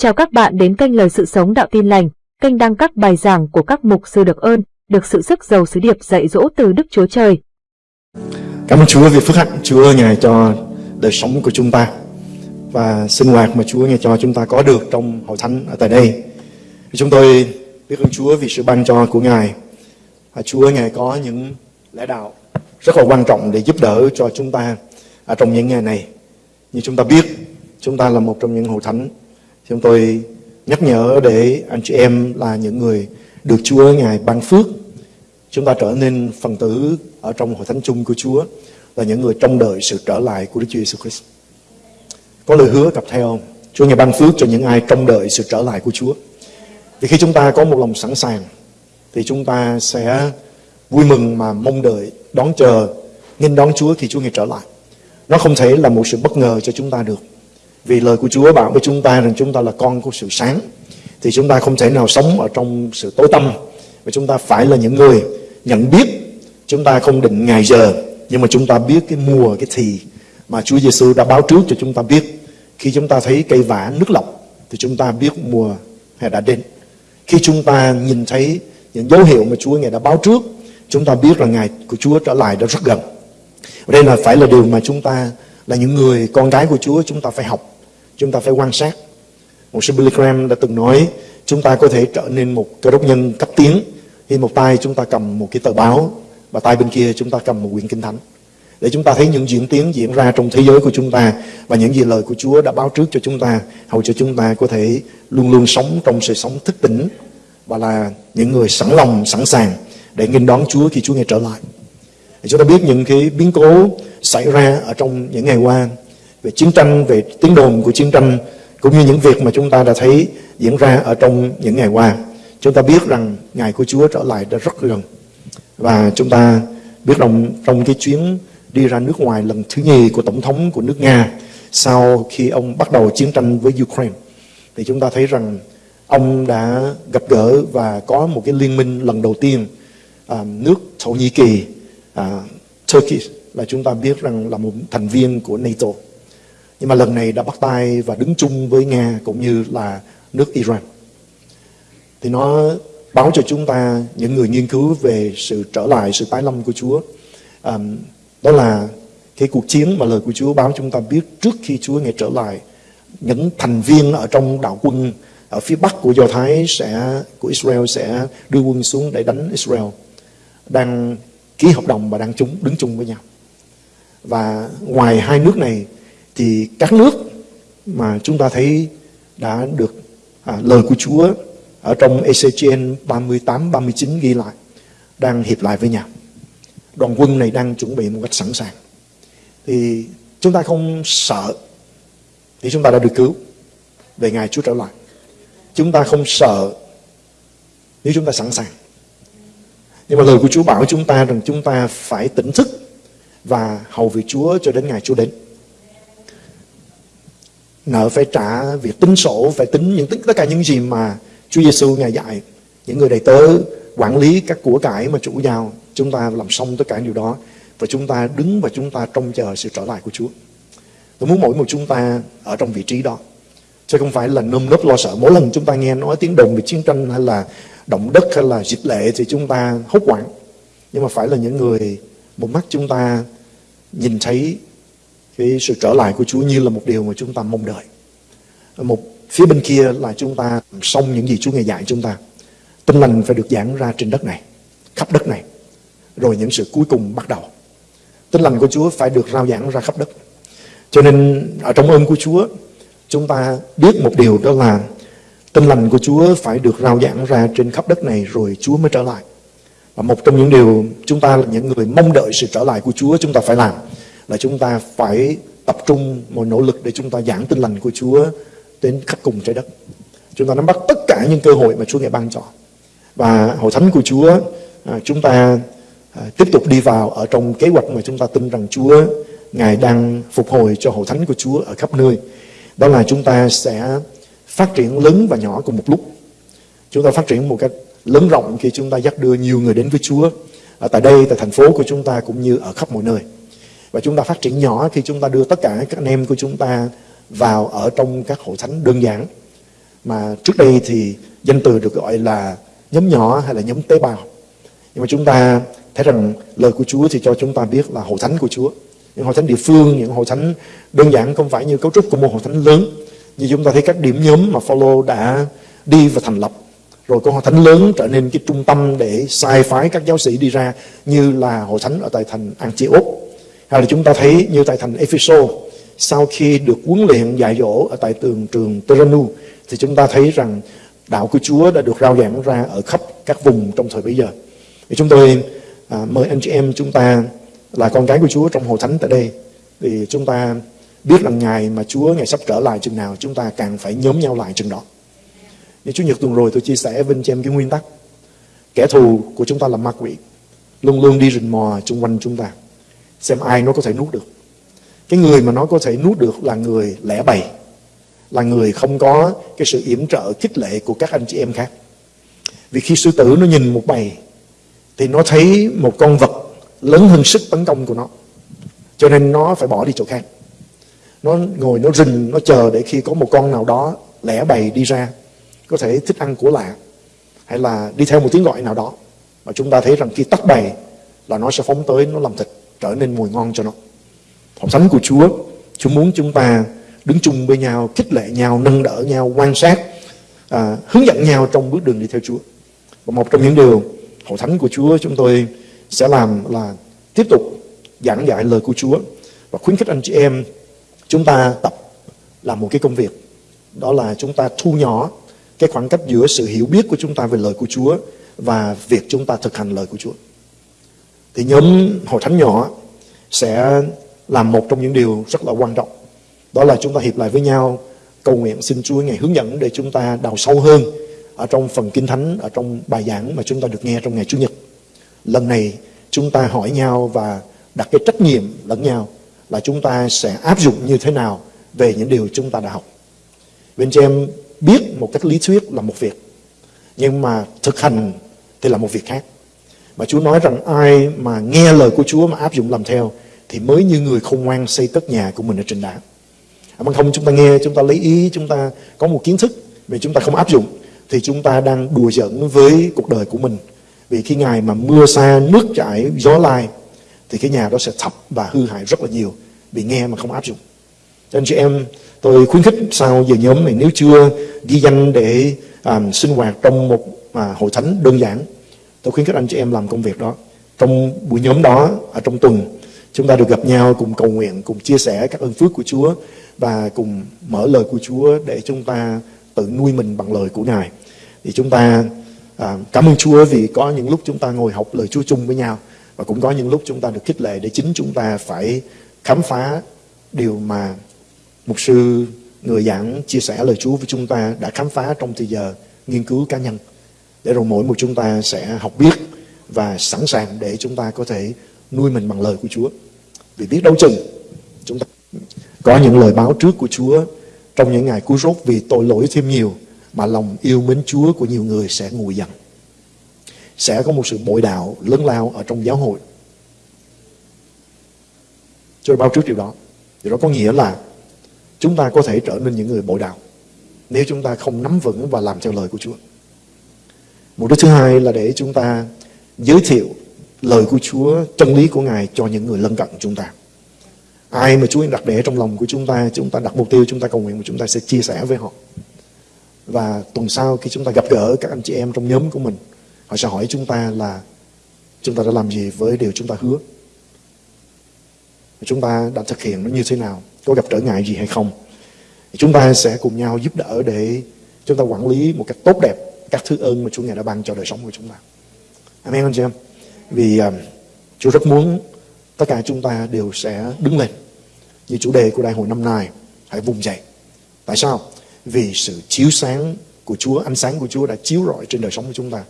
Chào các bạn đến kênh Lời Sự Sống Đạo Tin Lành, kênh đăng các bài giảng của các mục sư được ơn, được sự sức giàu sứ điệp dạy dỗ từ Đức Chúa Trời. Cảm ơn Chúa vì phước hạnh Chúa Ngài cho đời sống của chúng ta và sinh hoạt mà Chúa Ngài cho chúng ta có được trong hội thánh ở tại đây. Chúng tôi biết ơn Chúa vì sự ban cho của Ngài. Chúa Ngài có những lẽ đạo rất là quan trọng để giúp đỡ cho chúng ta ở trong những ngày này. Như chúng ta biết, chúng ta là một trong những hội thánh Chúng tôi nhắc nhở để anh chị em là những người được Chúa Ngài ban phước. Chúng ta trở nên phần tử ở trong hội thánh chung của Chúa là những người trông đợi sự trở lại của Đức Chúa Jesus Christ. Có lời hứa cặp theo không? Chúa Ngài ban phước cho những ai trông đợi sự trở lại của Chúa. Vì khi chúng ta có một lòng sẵn sàng thì chúng ta sẽ vui mừng mà mong đợi, đón chờ, nghênh đón Chúa khi Chúa Ngài trở lại. Nó không thể là một sự bất ngờ cho chúng ta được. Vì lời của Chúa bảo với chúng ta rằng chúng ta là con của sự sáng. Thì chúng ta không thể nào sống ở trong sự tối tăm. Và chúng ta phải là những người nhận biết. Chúng ta không định ngày giờ. Nhưng mà chúng ta biết cái mùa, cái thì mà Chúa Giêsu đã báo trước cho chúng ta biết. Khi chúng ta thấy cây vả nước lọc thì chúng ta biết mùa hè đã đến. Khi chúng ta nhìn thấy những dấu hiệu mà Chúa Ngài đã báo trước, chúng ta biết là ngày của Chúa trở lại đã rất gần. Đây là phải là điều mà chúng ta là những người con gái của Chúa, chúng ta phải học, chúng ta phải quan sát. Một sư Billy Graham đã từng nói, chúng ta có thể trở nên một cơ đốc nhân cấp tiến khi một tay chúng ta cầm một cái tờ báo và tay bên kia chúng ta cầm một quyển kinh thánh. Để chúng ta thấy những diễn tiến diễn ra trong thế giới của chúng ta và những gì lời của Chúa đã báo trước cho chúng ta, hầu cho chúng ta có thể luôn luôn sống trong sự sống thức tỉnh và là những người sẵn lòng, sẵn sàng để nghênh đón Chúa khi Chúa nghe trở lại chúng ta biết những cái biến cố xảy ra ở trong những ngày qua về chiến tranh, về tiếng đồn của chiến tranh cũng như những việc mà chúng ta đã thấy diễn ra ở trong những ngày qua. Chúng ta biết rằng ngày của Chúa trở lại đã rất gần. Và chúng ta biết rằng trong cái chuyến đi ra nước ngoài lần thứ nhì của Tổng thống của nước Nga sau khi ông bắt đầu chiến tranh với Ukraine thì chúng ta thấy rằng ông đã gặp gỡ và có một cái liên minh lần đầu tiên à, nước Thổ Nhĩ Kỳ, à, Turkey là chúng ta biết rằng là một thành viên của NATO. Nhưng mà lần này đã bắt tay và đứng chung với Nga cũng như là nước Iran. Thì nó báo cho chúng ta những người nghiên cứu về sự trở lại, sự tái lâm của Chúa. Um, đó là cái cuộc chiến mà lời của Chúa báo chúng ta biết trước khi Chúa ngày trở lại. Những thành viên ở trong đạo quân ở phía bắc của Do Thái sẽ của Israel sẽ đưa quân xuống để đánh Israel đang ký hợp đồng và đang chúng đứng chung với nhau và ngoài hai nước này thì các nước mà chúng ta thấy đã được à, lời của Chúa ở trong ECGN 38 39 ghi lại đang hiệp lại với nhau. Đoàn quân này đang chuẩn bị một cách sẵn sàng. Thì chúng ta không sợ thì chúng ta đã được cứu về ngày Chúa trở lại. Chúng ta không sợ nếu chúng ta sẵn sàng. Nhưng mà lời của Chúa bảo chúng ta rằng chúng ta phải tỉnh thức và hầu việc Chúa cho đến ngày Chúa đến. Nợ phải trả việc tính sổ, phải tính những tất cả những gì mà Chúa Giêsu ngài dạy. Những người đầy tớ quản lý các của cải mà chủ giao, chúng ta làm xong tất cả điều đó và chúng ta đứng và chúng ta trông chờ sự trở lại của Chúa. Tôi muốn mỗi một chúng ta ở trong vị trí đó. Chứ không phải là nơm nớp lo sợ. Mỗi lần chúng ta nghe nói tiếng đồn về chiến tranh hay là động đất hay là dịch lệ thì chúng ta hốt hoảng nhưng mà phải là những người một mắt chúng ta nhìn thấy cái sự trở lại của Chúa như là một điều mà chúng ta mong đợi. Một phía bên kia là chúng ta xong những gì Chúa ngài dạy chúng ta. Tinh lành phải được giảng ra trên đất này, khắp đất này. Rồi những sự cuối cùng bắt đầu. Tinh lành của Chúa phải được rao giảng ra khắp đất. Cho nên ở trong ơn của Chúa, chúng ta biết một điều đó là tinh lành của Chúa phải được rao giảng ra trên khắp đất này rồi Chúa mới trở lại. Và một trong những điều chúng ta là những người mong đợi sự trở lại của Chúa chúng ta phải làm là chúng ta phải tập trung một nỗ lực để chúng ta giảng tin lành của Chúa đến khắp cùng trái đất. Chúng ta nắm bắt tất cả những cơ hội mà Chúa ngài ban cho. Và hội thánh của Chúa à, chúng ta à, tiếp tục đi vào ở trong kế hoạch mà chúng ta tin rằng Chúa ngài đang phục hồi cho hội thánh của Chúa ở khắp nơi. Đó là chúng ta sẽ phát triển lớn và nhỏ cùng một lúc. Chúng ta phát triển một cách lớn rộng khi chúng ta dắt đưa nhiều người đến với Chúa ở tại đây, tại thành phố của chúng ta cũng như ở khắp mọi nơi. Và chúng ta phát triển nhỏ khi chúng ta đưa tất cả các anh em của chúng ta vào ở trong các hội thánh đơn giản. mà trước đây thì danh từ được gọi là nhóm nhỏ hay là nhóm tế bào nhưng mà chúng ta thấy rằng lời của Chúa thì cho chúng ta biết là hội thánh của Chúa những hội thánh địa phương những hội thánh đơn giản không phải như cấu trúc của một hội thánh lớn như chúng ta thấy các điểm nhóm mà Phaolô đã đi và thành lập rồi có hội thánh lớn trở nên cái trung tâm để sai phái các giáo sĩ đi ra như là hội thánh ở tại thành Antioch hay là chúng ta thấy như tại thành Epheso sau khi được huấn luyện dạy dỗ ở tại tường trường Teranu thì chúng ta thấy rằng đạo của Chúa đã được rao giảng ra ở khắp các vùng trong thời bấy giờ. Thì chúng tôi à, mời anh chị em chúng ta là con cái của Chúa trong hội thánh tại đây thì chúng ta biết rằng ngày mà Chúa, ngày sắp trở lại chừng nào, chúng ta càng phải nhóm nhau lại chừng đó. Như Chủ nhật tuần rồi, tôi chia sẻ với anh chị em cái nguyên tắc. Kẻ thù của chúng ta là ma quỷ, luôn luôn đi rình mò xung quanh chúng ta, xem ai nó có thể nuốt được. Cái người mà nó có thể nuốt được là người lẻ bày, là người không có cái sự yểm trợ, khích lệ của các anh chị em khác. Vì khi sư tử nó nhìn một bầy, thì nó thấy một con vật lớn hơn sức tấn công của nó, cho nên nó phải bỏ đi chỗ khác nó ngồi nó rình nó chờ để khi có một con nào đó lẻ bầy đi ra có thể thích ăn của lạ hay là đi theo một tiếng gọi nào đó mà chúng ta thấy rằng khi tắt bầy là nó sẽ phóng tới nó làm thịt trở nên mùi ngon cho nó. Hội thánh của Chúa Chúa muốn chúng ta đứng chung với nhau khích lệ nhau nâng đỡ nhau quan sát à, hướng dẫn nhau trong bước đường đi theo Chúa. Và một trong những điều hội thánh của Chúa chúng tôi sẽ làm là tiếp tục giảng dạy lời của Chúa và khuyến khích anh chị em chúng ta tập làm một cái công việc đó là chúng ta thu nhỏ cái khoảng cách giữa sự hiểu biết của chúng ta về lời của Chúa và việc chúng ta thực hành lời của Chúa. Thì nhóm hội thánh nhỏ sẽ làm một trong những điều rất là quan trọng. Đó là chúng ta hiệp lại với nhau cầu nguyện xin Chúa ngày hướng dẫn để chúng ta đào sâu hơn ở trong phần kinh thánh, ở trong bài giảng mà chúng ta được nghe trong ngày Chủ nhật. Lần này chúng ta hỏi nhau và đặt cái trách nhiệm lẫn nhau là chúng ta sẽ áp dụng như thế nào về những điều chúng ta đã học. Bên chị em biết một cách lý thuyết là một việc, nhưng mà thực hành thì là một việc khác. Mà Chúa nói rằng ai mà nghe lời của Chúa mà áp dụng làm theo thì mới như người khôn ngoan xây tất nhà của mình ở trên đá. Mà không chúng ta nghe, chúng ta lấy ý, chúng ta có một kiến thức mà chúng ta không áp dụng thì chúng ta đang đùa giỡn với cuộc đời của mình. Vì khi ngày mà mưa xa, nước chảy, gió lai thì cái nhà đó sẽ thập và hư hại rất là nhiều vì nghe mà không áp dụng. Cho anh chị em tôi khuyến khích sau giờ nhóm này nếu chưa ghi danh để um, sinh hoạt trong một à, hội thánh đơn giản tôi khuyến khích anh chị em làm công việc đó. Trong buổi nhóm đó ở trong tuần chúng ta được gặp nhau cùng cầu nguyện cùng chia sẻ các ơn phước của Chúa và cùng mở lời của Chúa để chúng ta tự nuôi mình bằng lời của Ngài. Thì chúng ta à, cảm ơn Chúa vì có những lúc chúng ta ngồi học lời Chúa chung với nhau và cũng có những lúc chúng ta được khích lệ để chính chúng ta phải khám phá điều mà Mục sư, người giảng chia sẻ lời Chúa với chúng ta đã khám phá trong thời giờ nghiên cứu cá nhân. Để rồi mỗi một chúng ta sẽ học biết và sẵn sàng để chúng ta có thể nuôi mình bằng lời của Chúa. Vì biết đâu chừng chúng ta có những lời báo trước của Chúa trong những ngày cuối rốt vì tội lỗi thêm nhiều mà lòng yêu mến Chúa của nhiều người sẽ nguội dần. Sẽ có một sự bội đạo lớn lao ở trong giáo hội. Tôi báo trước điều đó. Điều đó có nghĩa là chúng ta có thể trở nên những người bội đạo nếu chúng ta không nắm vững và làm theo lời của Chúa. Mục đích thứ hai là để chúng ta giới thiệu lời của Chúa, chân lý của Ngài cho những người lân cận chúng ta. Ai mà Chúa đặt để trong lòng của chúng ta, chúng ta đặt mục tiêu, chúng ta cầu nguyện và chúng ta sẽ chia sẻ với họ. Và tuần sau khi chúng ta gặp gỡ các anh chị em trong nhóm của mình, họ sẽ hỏi chúng ta là chúng ta đã làm gì với điều chúng ta hứa. Chúng ta đã thực hiện nó như thế nào có gặp trở ngại gì hay không chúng ta sẽ cùng nhau giúp đỡ để chúng ta quản lý một cách tốt đẹp các thứ ơn mà Chúa Ngài đã ban cho đời sống của chúng ta. Amen anh chị em. Vì um, Chúa rất muốn tất cả chúng ta đều sẽ đứng lên như chủ đề của đại hội năm nay hãy vùng dậy. Tại sao? Vì sự chiếu sáng của Chúa, ánh sáng của Chúa đã chiếu rọi trên đời sống của chúng ta.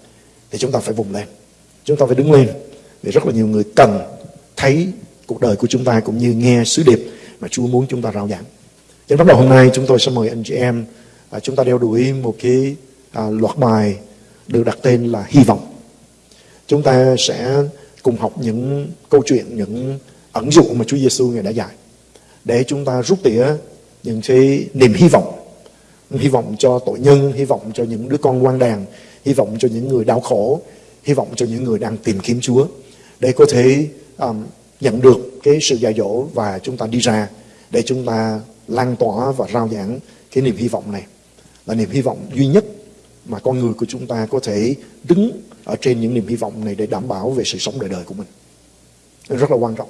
Thì chúng ta phải vùng lên. Chúng ta phải đứng lên. Vì rất là nhiều người cần thấy cuộc đời của chúng ta cũng như nghe sứ điệp mà Chúa muốn chúng ta rao giảng. Cho bắt đầu hôm nay chúng tôi sẽ mời anh chị em à, chúng ta đeo đuổi một cái à, loạt bài được đặt tên là hy vọng. Chúng ta sẽ cùng học những câu chuyện, những ẩn dụ mà Chúa Giêsu ngài đã dạy để chúng ta rút tỉa những cái niềm hy vọng hy vọng cho tội nhân, hy vọng cho những đứa con quan đàn, hy vọng cho những người đau khổ, hy vọng cho những người đang tìm kiếm Chúa để có thể um, nhận được cái sự dạy dỗ và chúng ta đi ra để chúng ta lan tỏa và rao giảng cái niềm hy vọng này. Là niềm hy vọng duy nhất mà con người của chúng ta có thể đứng ở trên những niềm hy vọng này để đảm bảo về sự sống đời đời của mình. Rất là quan trọng.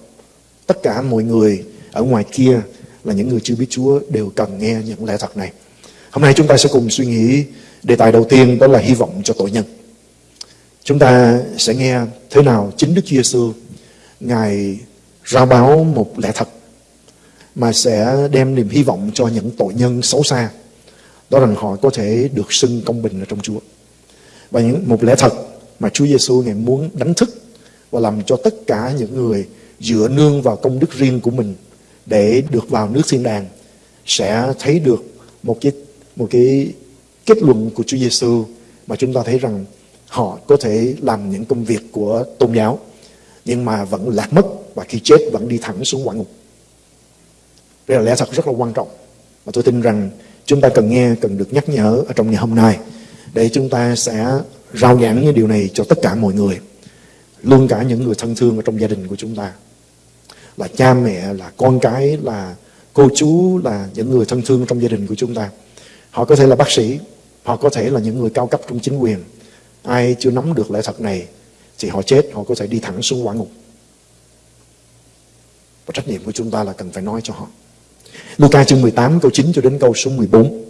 Tất cả mọi người ở ngoài kia là những người chưa biết Chúa đều cần nghe những lẽ thật này. Hôm nay chúng ta sẽ cùng suy nghĩ đề tài đầu tiên đó là hy vọng cho tội nhân. Chúng ta sẽ nghe thế nào chính Đức Chúa Giêsu ngài rao báo một lẽ thật mà sẽ đem niềm hy vọng cho những tội nhân xấu xa, đó rằng họ có thể được xưng công bình ở trong Chúa. Và những, một lẽ thật mà Chúa Giêsu ngài muốn đánh thức và làm cho tất cả những người dựa nương vào công đức riêng của mình để được vào nước thiên đàng sẽ thấy được một cái một cái kết luận của Chúa Giêsu mà chúng ta thấy rằng họ có thể làm những công việc của tôn giáo nhưng mà vẫn lạc mất và khi chết vẫn đi thẳng xuống quả ngục. Đây là lẽ thật rất là quan trọng và tôi tin rằng chúng ta cần nghe, cần được nhắc nhở ở trong ngày hôm nay để chúng ta sẽ rao giảng những điều này cho tất cả mọi người luôn cả những người thân thương ở trong gia đình của chúng ta là cha mẹ là con cái là cô chú là những người thân thương trong gia đình của chúng ta họ có thể là bác sĩ họ có thể là những người cao cấp trong chính quyền. Ai chưa nắm được lẽ thật này, thì họ chết, họ có thể đi thẳng xuống quả ngục. Và trách nhiệm của chúng ta là cần phải nói cho họ. Luca chương 18 câu 9 cho đến câu số 14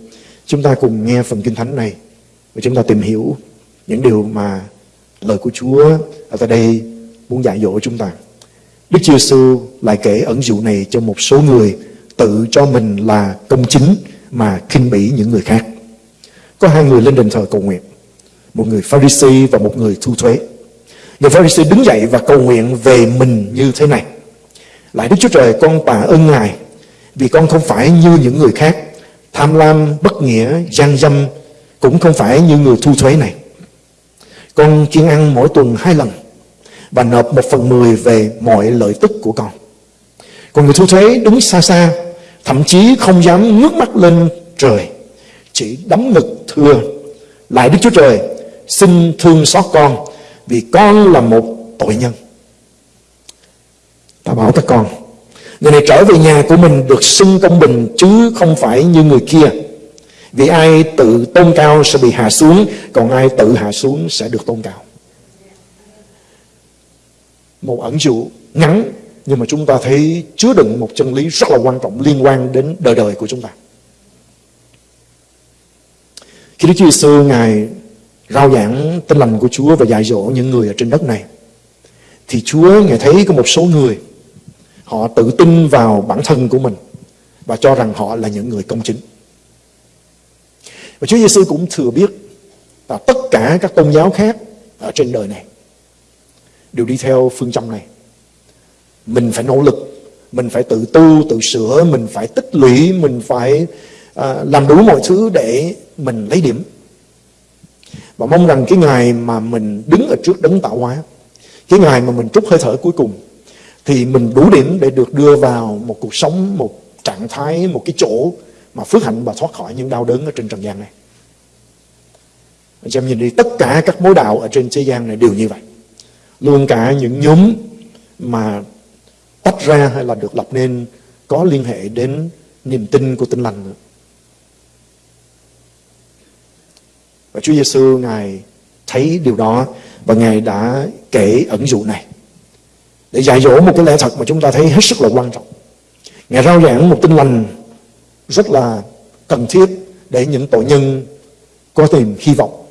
chúng ta cùng nghe phần kinh thánh này và chúng ta tìm hiểu những điều mà lời của Chúa ở tại đây muốn dạy dỗ chúng ta. Đức Chúa Giêsu lại kể ẩn dụ này cho một số người tự cho mình là công chính mà khinh bỉ những người khác. Có hai người lên đền thờ cầu nguyện, một người Pharisee và một người thu thuế. Người Pharisee đứng dậy và cầu nguyện về mình như thế này. Lại Đức Chúa Trời con tạ ơn Ngài vì con không phải như những người khác, tham lam, bất nghĩa, gian dâm, cũng không phải như người thu thuế này. Con chuyên ăn mỗi tuần hai lần và nộp một phần mười về mọi lợi tức của con. Còn người thu thuế đứng xa xa, thậm chí không dám ngước mắt lên trời, chỉ đấm ngực thưa, lại Đức Chúa Trời, xin thương xót con, vì con là một tội nhân. Ta bảo các con, người này trở về nhà của mình được xưng công bình chứ không phải như người kia. Vì ai tự tôn cao sẽ bị hạ xuống, còn ai tự hạ xuống sẽ được tôn cao một ẩn dụ ngắn nhưng mà chúng ta thấy chứa đựng một chân lý rất là quan trọng liên quan đến đời đời của chúng ta. Khi Đức Chúa Giêsu ngài rao giảng tin lành của Chúa và dạy dỗ những người ở trên đất này, thì Chúa, ngài thấy có một số người, họ tự tin vào bản thân của mình và cho rằng họ là những người công chính. Và Chúa Giêsu cũng thừa biết là tất cả các tôn giáo khác ở trên đời này đều đi theo phương châm này mình phải nỗ lực, mình phải tự tu, tự sửa, mình phải tích lũy, mình phải à, làm đủ mọi thứ để mình lấy điểm và mong rằng cái ngày mà mình đứng ở trước đấng tạo hóa cái ngày mà mình trút hơi thở cuối cùng thì mình đủ điểm để được đưa vào một cuộc sống một trạng thái một cái chỗ mà phước hạnh và thoát khỏi những đau đớn ở trên trần gian này anh em nhìn đi tất cả các mối đạo ở trên thế gian này đều như vậy luôn cả những nhóm mà tách ra hay là được lập nên có liên hệ đến niềm tin của tinh lành nữa. Và Chúa Giêsu ngài thấy điều đó và ngài đã kể ẩn dụ này để dạy dỗ một cái lẽ thật mà chúng ta thấy hết sức là quan trọng. Ngài rao giảng một tinh lành rất là cần thiết để những tội nhân có tìm hy vọng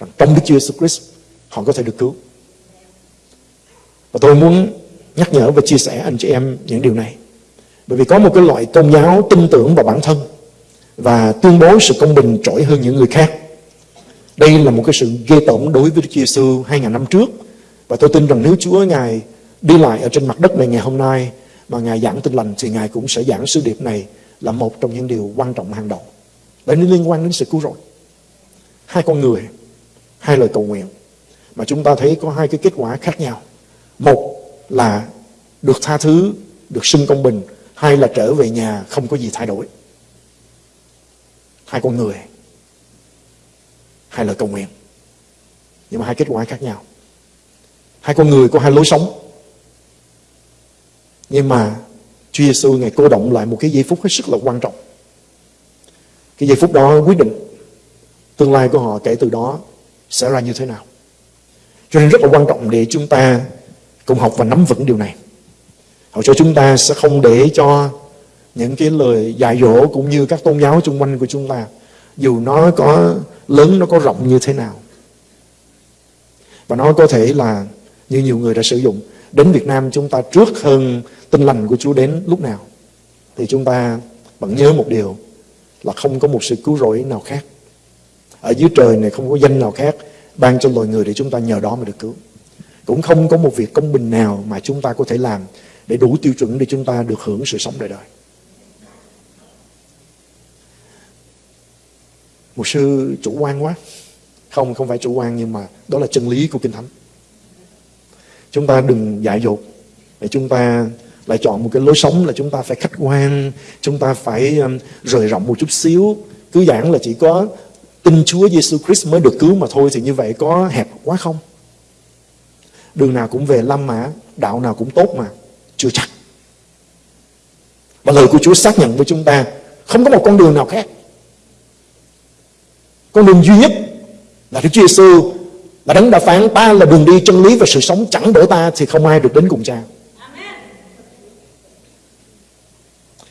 rằng trong Đức Chúa Jesus Christ, họ có thể được cứu. Và tôi muốn nhắc nhở và chia sẻ anh chị em những điều này. Bởi vì có một cái loại tôn giáo tin tưởng vào bản thân và tuyên bố sự công bình trỗi hơn những người khác. Đây là một cái sự ghê tởm đối với Đức Giêsu 2000 năm trước. Và tôi tin rằng nếu Chúa Ngài đi lại ở trên mặt đất này ngày hôm nay mà Ngài giảng tin lành thì Ngài cũng sẽ giảng sứ điệp này là một trong những điều quan trọng hàng đầu. Bởi nó liên quan đến sự cứu rỗi. Hai con người, hai lời cầu nguyện mà chúng ta thấy có hai cái kết quả khác nhau. Một là được tha thứ, được xưng công bình. Hai là trở về nhà không có gì thay đổi. hai con người hay lời cầu nguyện. Nhưng mà hai kết quả khác nhau. Hai con người có hai lối sống. Nhưng mà Chúa Giêsu ngày cô động lại một cái giây phút hết sức là quan trọng. Cái giây phút đó quyết định tương lai của họ kể từ đó sẽ ra như thế nào. Cho nên rất là quan trọng để chúng ta cùng học và nắm vững điều này. Hầu cho chúng ta sẽ không để cho những cái lời dạy dỗ cũng như các tôn giáo xung quanh của chúng ta, dù nó có lớn nó có rộng như thế nào. Và nó có thể là như nhiều người đã sử dụng, đến Việt Nam chúng ta trước hơn tin lành của Chúa đến lúc nào, thì chúng ta vẫn nhớ một điều, là không có một sự cứu rỗi nào khác. Ở dưới trời này không có danh nào khác, ban cho loài người để chúng ta nhờ đó mà được cứu. Cũng không có một việc công bình nào mà chúng ta có thể làm để đủ tiêu chuẩn để chúng ta được hưởng sự sống đời đời. Một sư chủ quan quá. Không không phải chủ quan, nhưng mà đó là chân lý của kinh thánh. Chúng ta đừng dại dột. Để chúng ta lại chọn một cái lối sống là chúng ta phải khách quan, chúng ta phải um, rời rộng một chút xíu. Cứ giảng là chỉ có tin Chúa Giêsu Christ mới được cứu mà thôi thì như vậy có hẹp quá không? Đường nào cũng về lâm mà đạo nào cũng tốt mà, chưa chắc. Và lời của Chúa xác nhận với chúng ta, không có một con đường nào khác con đường duy nhất là Đức Chúa Giêsu là đấng đã phán ta là đường đi chân lý và sự sống chẳng đỡ ta thì không ai được đến cùng cha.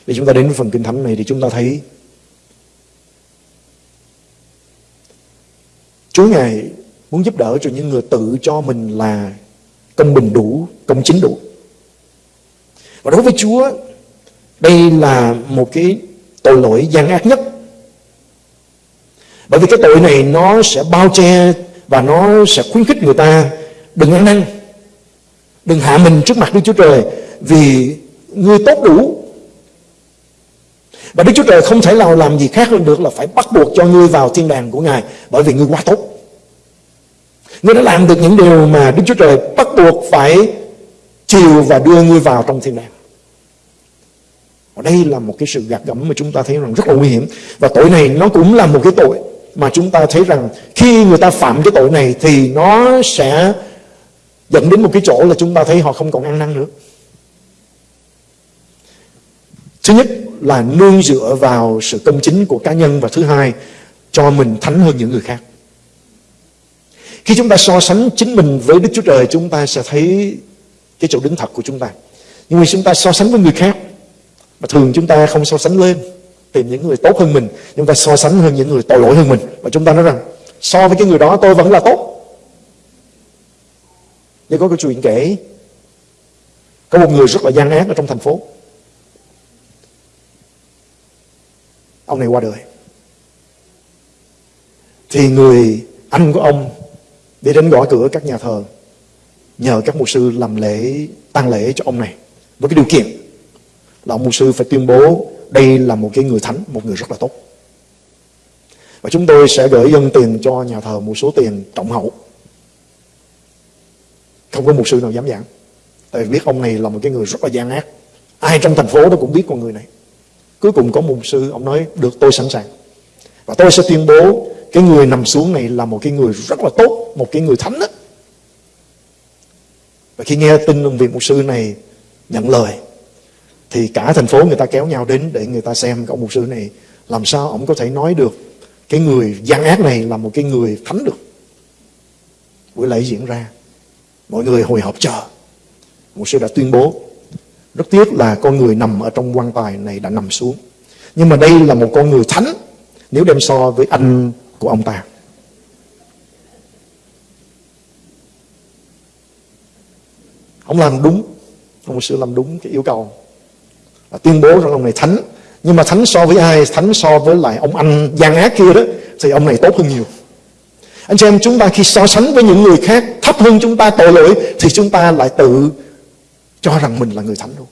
Để chúng ta đến với phần kinh thánh này thì chúng ta thấy Chúa Ngài muốn giúp đỡ cho những người tự cho mình là công bình đủ, công chính đủ. Và đối với Chúa, đây là một cái tội lỗi gian ác nhất. Bởi vì cái tội này nó sẽ bao che và nó sẽ khuyến khích người ta đừng ăn năn, đừng hạ mình trước mặt Đức Chúa Trời vì người tốt đủ. Và Đức Chúa Trời không thể nào làm gì khác hơn được là phải bắt buộc cho ngươi vào thiên đàng của Ngài bởi vì ngươi quá tốt. Ngươi đã làm được những điều mà Đức Chúa Trời bắt buộc phải chiều và đưa ngươi vào trong thiên đàng. Và đây là một cái sự gạt gẫm mà chúng ta thấy rằng rất là nguy hiểm. Và tội này nó cũng là một cái tội mà chúng ta thấy rằng khi người ta phạm cái tội này thì nó sẽ dẫn đến một cái chỗ là chúng ta thấy họ không còn ăn năn nữa. Thứ nhất là nương dựa vào sự công chính của cá nhân và thứ hai, cho mình thánh hơn những người khác. Khi chúng ta so sánh chính mình với Đức Chúa Trời, chúng ta sẽ thấy cái chỗ đứng thật của chúng ta. Nhưng mà chúng ta so sánh với người khác, mà thường chúng ta không so sánh lên tìm những người tốt hơn mình chúng ta so sánh hơn những người tội lỗi hơn mình. Và chúng ta nói rằng, so với cái người đó, tôi vẫn là tốt. Nhưng có câu chuyện kể, có một người rất là gian ác ở trong thành phố. Ông này qua đời. Thì người anh của ông đi đến gõ cửa các nhà thờ, nhờ các mục sư làm lễ, tang lễ cho ông này, với cái điều kiện là ông mục sư phải tuyên bố đây là một cái người thánh, một người rất là tốt. Và chúng tôi sẽ gửi dân tiền cho nhà thờ một số tiền trọng hậu. Không có một sư nào dám giảng. Tại vì biết ông này là một cái người rất là gian ác. Ai trong thành phố đó cũng biết con người này. Cuối cùng có một sư, ông nói, được, tôi sẵn sàng. Và tôi sẽ tuyên bố, cái người nằm xuống này là một cái người rất là tốt, một cái người thánh đó. Và khi nghe tin ông vị mục sư này nhận lời thì cả thành phố người ta kéo nhau đến để người ta xem ông mục sư này. Làm sao ông có thể nói được cái người gian ác này là một cái người thánh được? Buổi lễ diễn ra. Mọi người hồi hộp chờ. Mục sư đã tuyên bố. Rất tiếc là con người nằm ở trong quan tài này đã nằm xuống. Nhưng mà đây là một con người thánh, nếu đem so với anh của ông ta. Ông làm đúng. Ông mục sư làm đúng cái yêu cầu và tuyên bố rằng ông này thánh. Nhưng mà thánh so với ai? Thánh so với lại ông anh gian ác kia đó. Thì ông này tốt hơn nhiều. Anh chị em, chúng ta khi so sánh với những người khác, thấp hơn chúng ta tội lỗi, thì chúng ta lại tự cho rằng mình là người thánh luôn.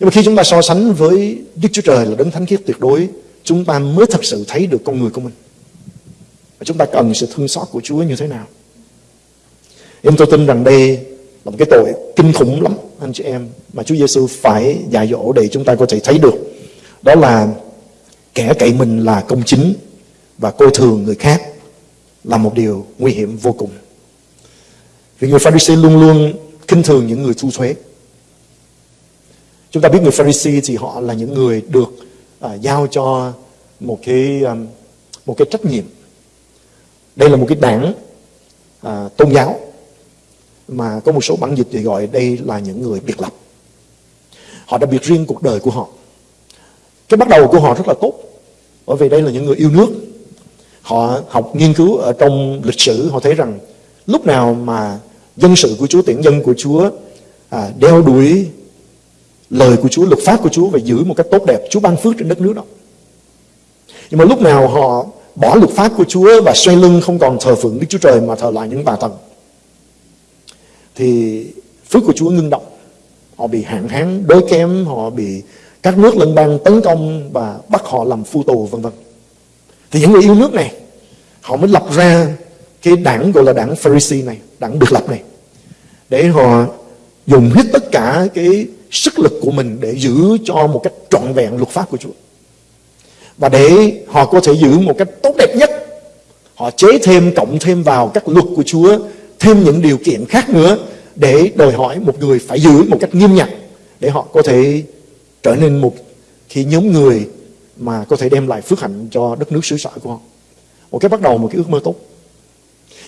Nhưng mà khi chúng ta so sánh với Đức Chúa Trời là đấng thánh khiết tuyệt đối, chúng ta mới thật sự thấy được con người của mình. Và chúng ta cần sự thương xót của Chúa như thế nào? Em tôi tin rằng đây là một cái tội kinh khủng lắm anh chị em mà Chúa Giêsu phải dạy dỗ để chúng ta có thể thấy được đó là kẻ cậy mình là công chính và coi thường người khác là một điều nguy hiểm vô cùng. Vì người Pharisee luôn luôn kinh thường những người thu thuế. Chúng ta biết người Pharisee thì họ là những người được à, giao cho một cái um, một cái trách nhiệm. Đây là một cái đảng à, tôn giáo mà có một số bản dịch thì gọi đây là những người biệt lập. Họ đã biệt riêng cuộc đời của họ. Cái bắt đầu của họ rất là tốt bởi vì đây là những người yêu nước. Họ học nghiên cứu ở trong lịch sử họ thấy rằng lúc nào mà dân sự của Chúa, tiện dân của Chúa à, đeo đuổi lời của Chúa, luật pháp của Chúa và giữ một cách tốt đẹp, Chúa ban phước trên đất nước đó. Nhưng mà lúc nào họ bỏ luật pháp của Chúa và xoay lưng không còn thờ phượng Đức Chúa Trời mà thờ lại những bà thần thì phước của Chúa ngưng động. Họ bị hạn hán, đói kém, họ bị các nước lân bang tấn công và bắt họ làm phu tù vân vân. Thì những người yêu nước này họ mới lập ra cái đảng gọi là đảng Pharisee này, đảng biệt lập này để họ dùng hết tất cả cái sức lực của mình để giữ cho một cách trọn vẹn luật pháp của Chúa. Và để họ có thể giữ một cách tốt đẹp nhất, họ chế thêm, cộng thêm vào các luật của Chúa, thêm những điều kiện khác nữa để đòi hỏi một người phải giữ một cách nghiêm ngặt để họ có thể trở nên một khi nhóm người mà có thể đem lại phước hạnh cho đất nước xứ sở của họ. Một cái bắt đầu một cái ước mơ tốt.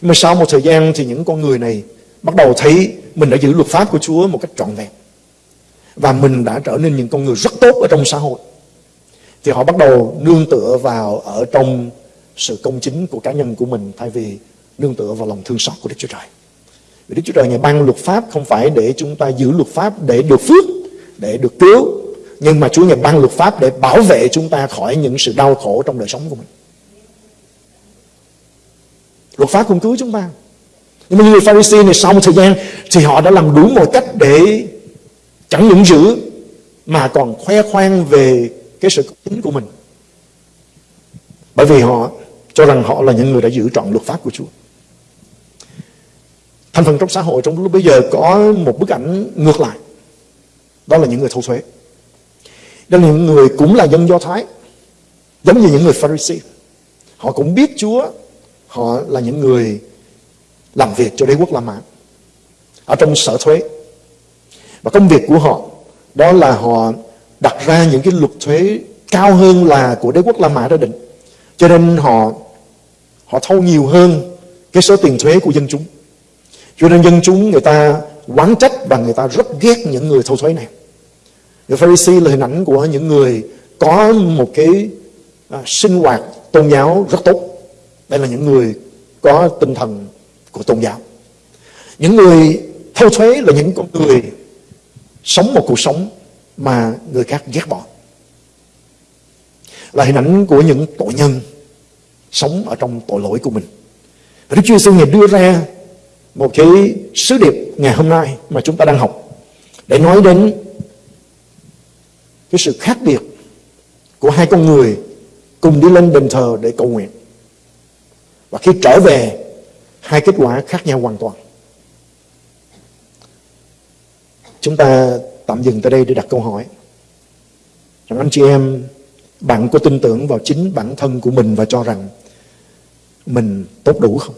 Nhưng mà sau một thời gian thì những con người này bắt đầu thấy mình đã giữ luật pháp của Chúa một cách trọn vẹn. Và mình đã trở nên những con người rất tốt ở trong xã hội. Thì họ bắt đầu nương tựa vào ở trong sự công chính của cá nhân của mình thay vì nương tựa vào lòng thương xót của Đức Chúa Trời. Vì Đức Chúa Trời ngày ban luật pháp không phải để chúng ta giữ luật pháp để được phước, để được cứu, nhưng mà Chúa ngày ban luật pháp để bảo vệ chúng ta khỏi những sự đau khổ trong đời sống của mình. Luật pháp cũng cứu chúng ta. Nhưng mà người Pharisee này sau một thời gian thì họ đã làm đủ mọi cách để chẳng những giữ mà còn khoe khoang về cái sự công chính của mình. Bởi vì họ cho rằng họ là những người đã giữ trọn luật pháp của Chúa. Thành phần trong xã hội trong lúc bây giờ có một bức ảnh ngược lại. Đó là những người thâu thuế. Đó là những người cũng là dân Do Thái. Giống như những người Pharisee. Họ cũng biết Chúa. Họ là những người làm việc cho đế quốc La Mã. Ở trong sở thuế. Và công việc của họ, đó là họ đặt ra những cái luật thuế cao hơn là của đế quốc La Mã đã định. Cho nên họ họ thâu nhiều hơn cái số tiền thuế của dân chúng. Cho nên dân chúng người ta quán trách và người ta rất ghét những người thâu thuế này. Người Pharisee là hình ảnh của những người có một cái à, sinh hoạt tôn giáo rất tốt. Đây là những người có tinh thần của tôn giáo. Những người thâu thuế là những con người sống một cuộc sống mà người khác ghét bỏ. Là hình ảnh của những tội nhân sống ở trong tội lỗi của mình. Và Đức Chúa Giêsu ngày đưa ra một cái sứ điệp ngày hôm nay mà chúng ta đang học để nói đến cái sự khác biệt của hai con người cùng đi lên đền thờ để cầu nguyện. Và khi trở về, hai kết quả khác nhau hoàn toàn. Chúng ta tạm dừng tại đây để đặt câu hỏi. Rằng anh chị em, bạn có tin tưởng vào chính bản thân của mình và cho rằng mình tốt đủ không?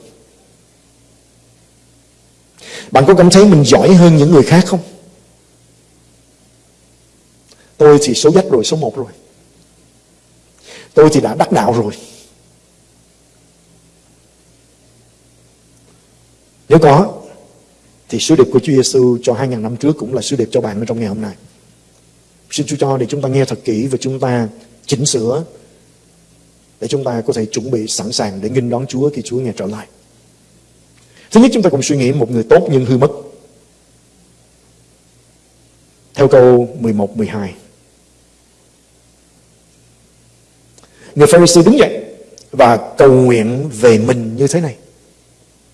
Bạn có cảm thấy mình giỏi hơn những người khác không? Tôi thì số dách rồi, số một rồi. Tôi thì đã đắc đạo rồi. Nếu có, thì sứ điệp của Chúa Giêsu cho 2.000 năm trước cũng là sứ điệp cho bạn ở trong ngày hôm nay. Xin Chúa cho để chúng ta nghe thật kỹ và chúng ta chỉnh sửa để chúng ta có thể chuẩn bị sẵn sàng để nghinh đón Chúa khi Chúa nghe trở lại. Thứ nhất chúng ta cùng suy nghĩ một người tốt nhưng hư mất. Theo câu 11, 12. Người Pharisee đứng dậy và cầu nguyện về mình như thế này.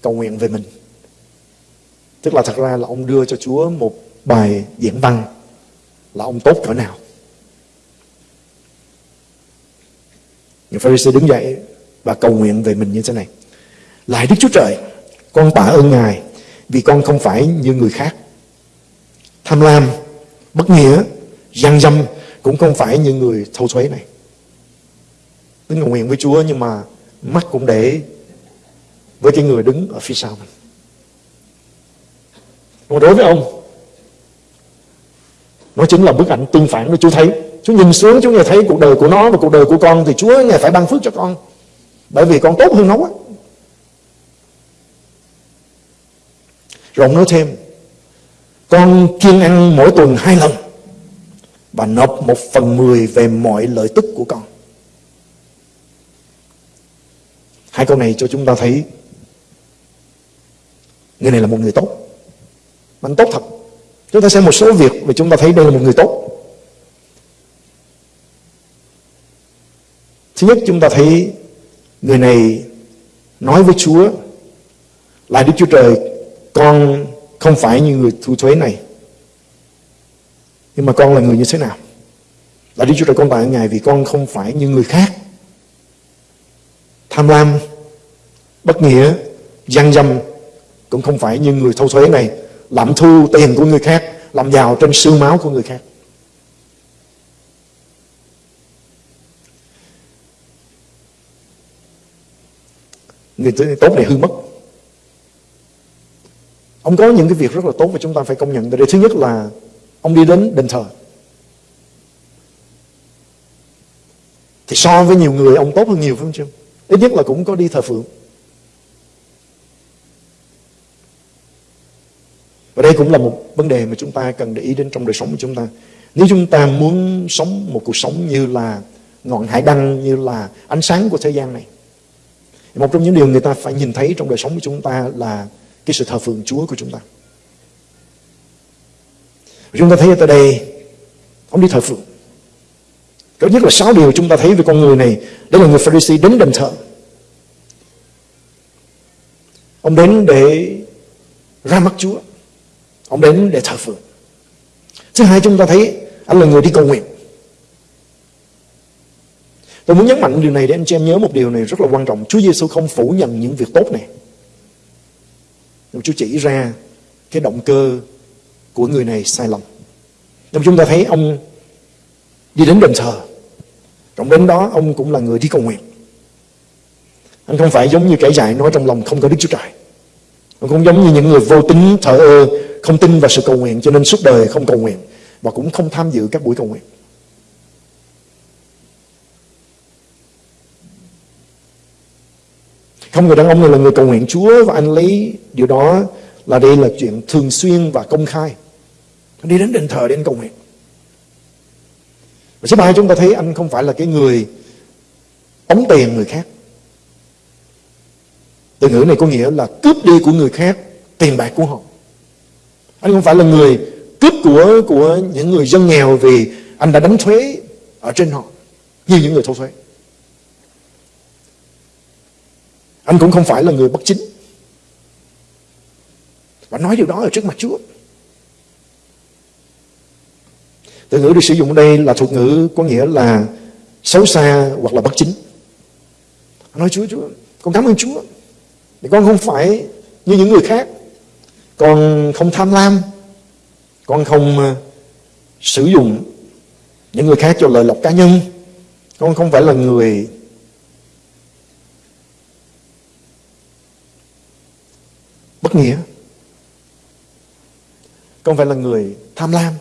Cầu nguyện về mình. Tức là thật ra là ông đưa cho Chúa một bài diễn văn là ông tốt cỡ nào. Người Pharisee đứng dậy và cầu nguyện về mình như thế này. Lại Đức Chúa Trời, con tạ ơn Ngài vì con không phải như người khác. Tham lam, bất nghĩa, gian dâm cũng không phải như người thâu thuế này. Tính cầu nguyện với Chúa nhưng mà mắt cũng để với cái người đứng ở phía sau mình còn đối với ông nó chính là bức ảnh tương phản của Chúa thấy Chúa nhìn xuống Chúa nghe thấy cuộc đời của nó và cuộc đời của con thì Chúa nghe phải ban phước cho con bởi vì con tốt hơn nó quá rồi ông nói thêm. Con kiêng ăn mỗi tuần hai lần và nộp một phần mười về mọi lợi tức của con. Hai câu này cho chúng ta thấy người này là một người tốt. Anh tốt thật. Chúng ta xem một số việc và chúng ta thấy đây là một người tốt. Thứ nhất, chúng ta thấy người này nói với Chúa là Đức Chúa Trời con không phải như người thu thuế này. Nhưng mà con là người như thế nào? Là Đức Chúa Trời con tạ Ngài vì con không phải như người khác. Tham lam, bất nghĩa, gian dâm cũng không phải như người thu thuế này. Lạm thu tiền của người khác làm giàu trên xương máu của người khác. Người tốt này hư mất ông có những cái việc rất là tốt và chúng ta phải công nhận. Đây thứ nhất là ông đi đến đền thờ. Thì so với nhiều người, ông tốt hơn nhiều, phải không chứ ít nhất là cũng có đi thờ phượng. Và đây cũng là một vấn đề mà chúng ta cần để ý đến trong đời sống của chúng ta. Nếu chúng ta muốn sống một cuộc sống như là ngọn hải đăng, như là ánh sáng của thế gian này một trong những điều người ta phải nhìn thấy trong đời sống của chúng ta là cái sự thờ phượng Chúa của chúng ta. Chúng ta thấy ở đây, ông đi thờ phượng. Cái nhất là sáu điều chúng ta thấy về con người này. đó là người Pharisee đến đền thờ. Ông đến để ra mắt Chúa. Ông đến để thờ phượng. Thứ hai chúng ta thấy anh là người đi cầu nguyện. Tôi muốn nhấn mạnh điều này để anh chị em nhớ một điều này rất là quan trọng. Chúa Giêsu không phủ nhận những việc tốt này. Nhưng Chúa chỉ ra cái động cơ của người này sai lầm. Nhưng chúng ta thấy ông đi đến đền thờ. Trong đến đó ông cũng là người đi cầu nguyện. Anh không phải giống như kẻ dại nói trong lòng không có Đức Chúa Trời. Ông không giống như những người vô tính thờ ơ, không tin vào sự cầu nguyện cho nên suốt đời không cầu nguyện và cũng không tham dự các buổi cầu nguyện. Không người đàn ông này là người cầu nguyện Chúa và anh lấy điều đó là đây là chuyện thường xuyên và công khai. Anh đi đến đền thờ để anh cầu nguyện. Và số ba chúng ta thấy anh không phải là cái người ống tiền người khác. Từ ngữ này có nghĩa là cướp đi của người khác, tiền bạc của họ. Anh không phải là người cướp của của những người dân nghèo vì anh đã đánh thuế ở trên họ, như những người thu thuế. Anh cũng không phải là người bất chính. Và nói điều đó ở trước mặt Chúa. Từ ngữ được sử dụng ở đây là thuật ngữ có nghĩa là xấu xa hoặc là bất chính. nói Chúa, Chúa, con cảm ơn Chúa. Thì con không phải như những người khác. Con không tham lam. Con không ờ, sử dụng những người khác cho lợi lộc cá nhân. Con không phải là người bất nghĩa. Con phải là người tham lam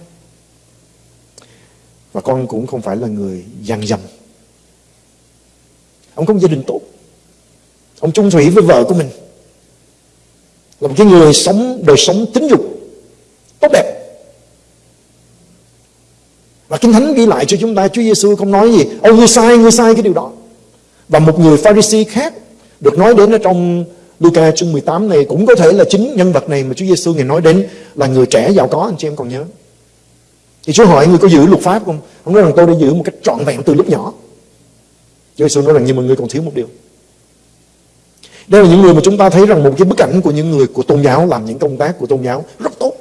và con cũng không phải là người gian dầm. ông có một gia đình tốt. Ông trung thủy với vợ của mình. Là một cái người sống đời sống tính dục tốt đẹp. Và Kinh Thánh ghi lại cho chúng ta Chúa Giêsu không nói gì. Ông ngươi sai, ngươi sai cái điều đó. Và một người Pharisee khác Được nói đến ở trong Luca chương 18 này cũng có thể là chính nhân vật này mà Chúa Giêsu ngài nói đến là người trẻ giàu có, anh chị em còn nhớ. Thì Chúa hỏi người có giữ luật pháp không? Ông nói rằng tôi đã giữ một cách trọn vẹn từ lúc nhỏ. Chúa Giêsu nói rằng, nhưng mà người còn thiếu một điều. Đây là những người mà chúng ta thấy rằng một cái bức ảnh của những người của tôn giáo làm những công tác của tôn giáo rất tốt.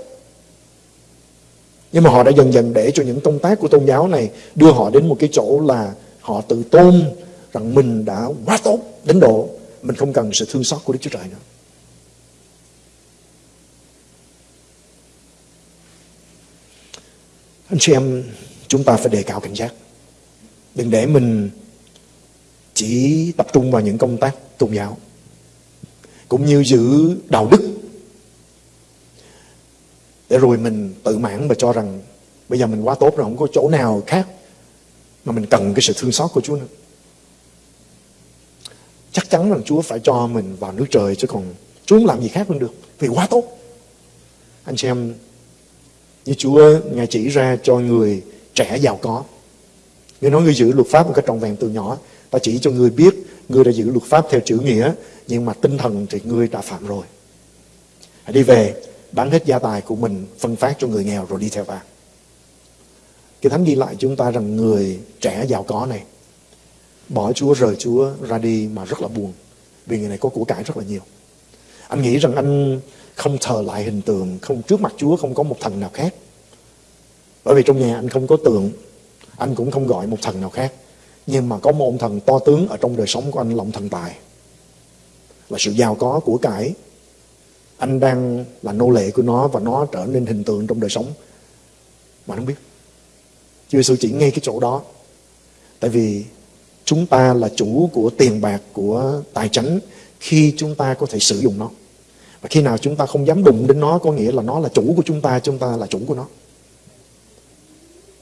Nhưng mà họ đã dần dần để cho những công tác của tôn giáo này đưa họ đến một cái chỗ là họ tự tôn rằng mình đã quá tốt đến độ mình không cần sự thương xót của Đức Chúa Trời nữa. Anh chị em, chúng ta phải đề cao cảnh giác. Đừng để mình chỉ tập trung vào những công tác tôn giáo cũng như giữ đạo đức để rồi mình tự mãn và cho rằng bây giờ mình quá tốt rồi không có chỗ nào khác mà mình cần cái sự thương xót của Chúa nữa chắc chắn rằng Chúa phải cho mình vào nước trời chứ còn Chúa không làm gì khác hơn được, vì quá tốt. Anh chị em, như Chúa Ngài chỉ ra cho người trẻ giàu có. Người nói người giữ luật pháp một cách trọn vẹn từ nhỏ, Ta chỉ cho người biết Người đã giữ luật pháp theo chữ nghĩa, Nhưng mà tinh thần thì người đã phạm rồi. Hãy đi về, Bán hết gia tài của mình, Phân phát cho người nghèo rồi đi theo vàng Cái thánh ghi lại chúng ta rằng Người trẻ giàu có này Bỏ Chúa, rời Chúa ra đi Mà rất là buồn. Vì người này có của cải rất là nhiều. Anh nghĩ rằng anh không thờ lại hình tượng, không, Trước mặt Chúa không có một thần nào khác. Bởi vì trong nhà anh không có tượng, Anh cũng không gọi một thần nào khác. Nhưng mà có một ông thần to tướng Ở trong đời sống của anh là ông thần tài. Là sự giàu có của cải. Anh đang là nô lệ của nó Và nó trở nên hình tượng trong đời sống. Mà không biết. Chúa Giêsu chỉ ngay cái chỗ đó. Tại vì chúng ta là chủ của tiền bạc, Của tài chánh Khi chúng ta có thể sử dụng nó. Và khi nào chúng ta không dám đụng đến nó, Có nghĩa là nó là chủ của chúng ta Chúng ta là chủ của nó.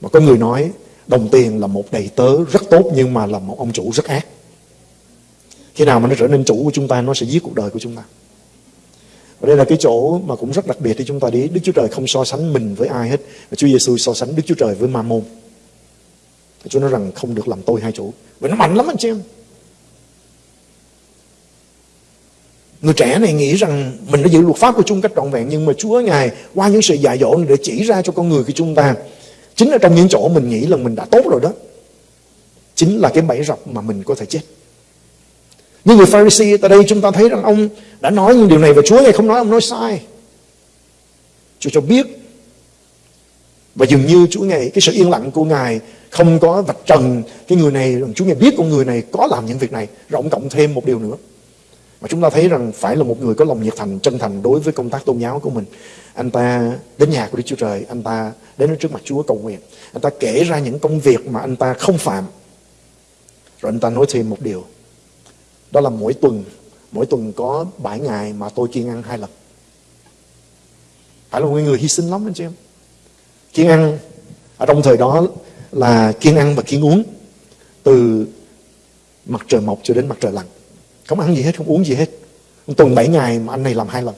Mà có người nói, Đồng tiền là một đầy tớ rất tốt Nhưng mà là một ông chủ rất ác. Khi nào mà nó trở nên chủ của chúng ta, Nó sẽ giết cuộc đời của chúng ta. Và đây là cái chỗ mà cũng rất đặc biệt Để chúng ta đi. Đức Chúa Trời không so sánh mình với ai hết. Và Chúa Giêsu so sánh Đức Chúa Trời với ma môn thì Chúa nói rằng không được làm tôi hai chủ. Vì nó mạnh lắm anh chị em. Người trẻ này nghĩ rằng mình đã giữ luật pháp của chúng cách trọn vẹn, Nhưng mà Chúa Ngài qua những sự dạy dỗ này để chỉ ra cho con người của chúng ta, Chính là trong những chỗ mình nghĩ là mình đã tốt rồi đó, Chính là cái bẫy rập mà mình có thể chết. Như người Pharisee tại đây chúng ta thấy rằng ông đã nói những điều này Và Chúa Ngài không nói, ông nói sai. Chúa cho biết, Và dường như Chúa Ngài, Cái sự yên lặng của Ngài không có vạch trần Cái người này Chúa Ngài biết con người này có làm những việc này Rồi ông cộng thêm một điều nữa mà chúng ta thấy rằng phải là một người có lòng nhiệt thành, chân thành đối với công tác tôn giáo của mình. Anh ta đến nhà của Đức Chúa Trời, anh ta đến trước mặt Chúa cầu nguyện. Anh ta kể ra những công việc mà anh ta không phạm. Rồi anh ta nói thêm một điều. Đó là mỗi tuần, mỗi tuần có 7 ngày mà tôi kiêng ăn hai lần. Phải là một người hy sinh lắm anh chị em. Kiêng ăn, ở trong thời đó là kiêng ăn và kiêng uống. Từ mặt trời mọc cho đến mặt trời lặn. Không ăn gì hết, không uống gì hết. Tuần 7 ngày mà anh này làm hai lần.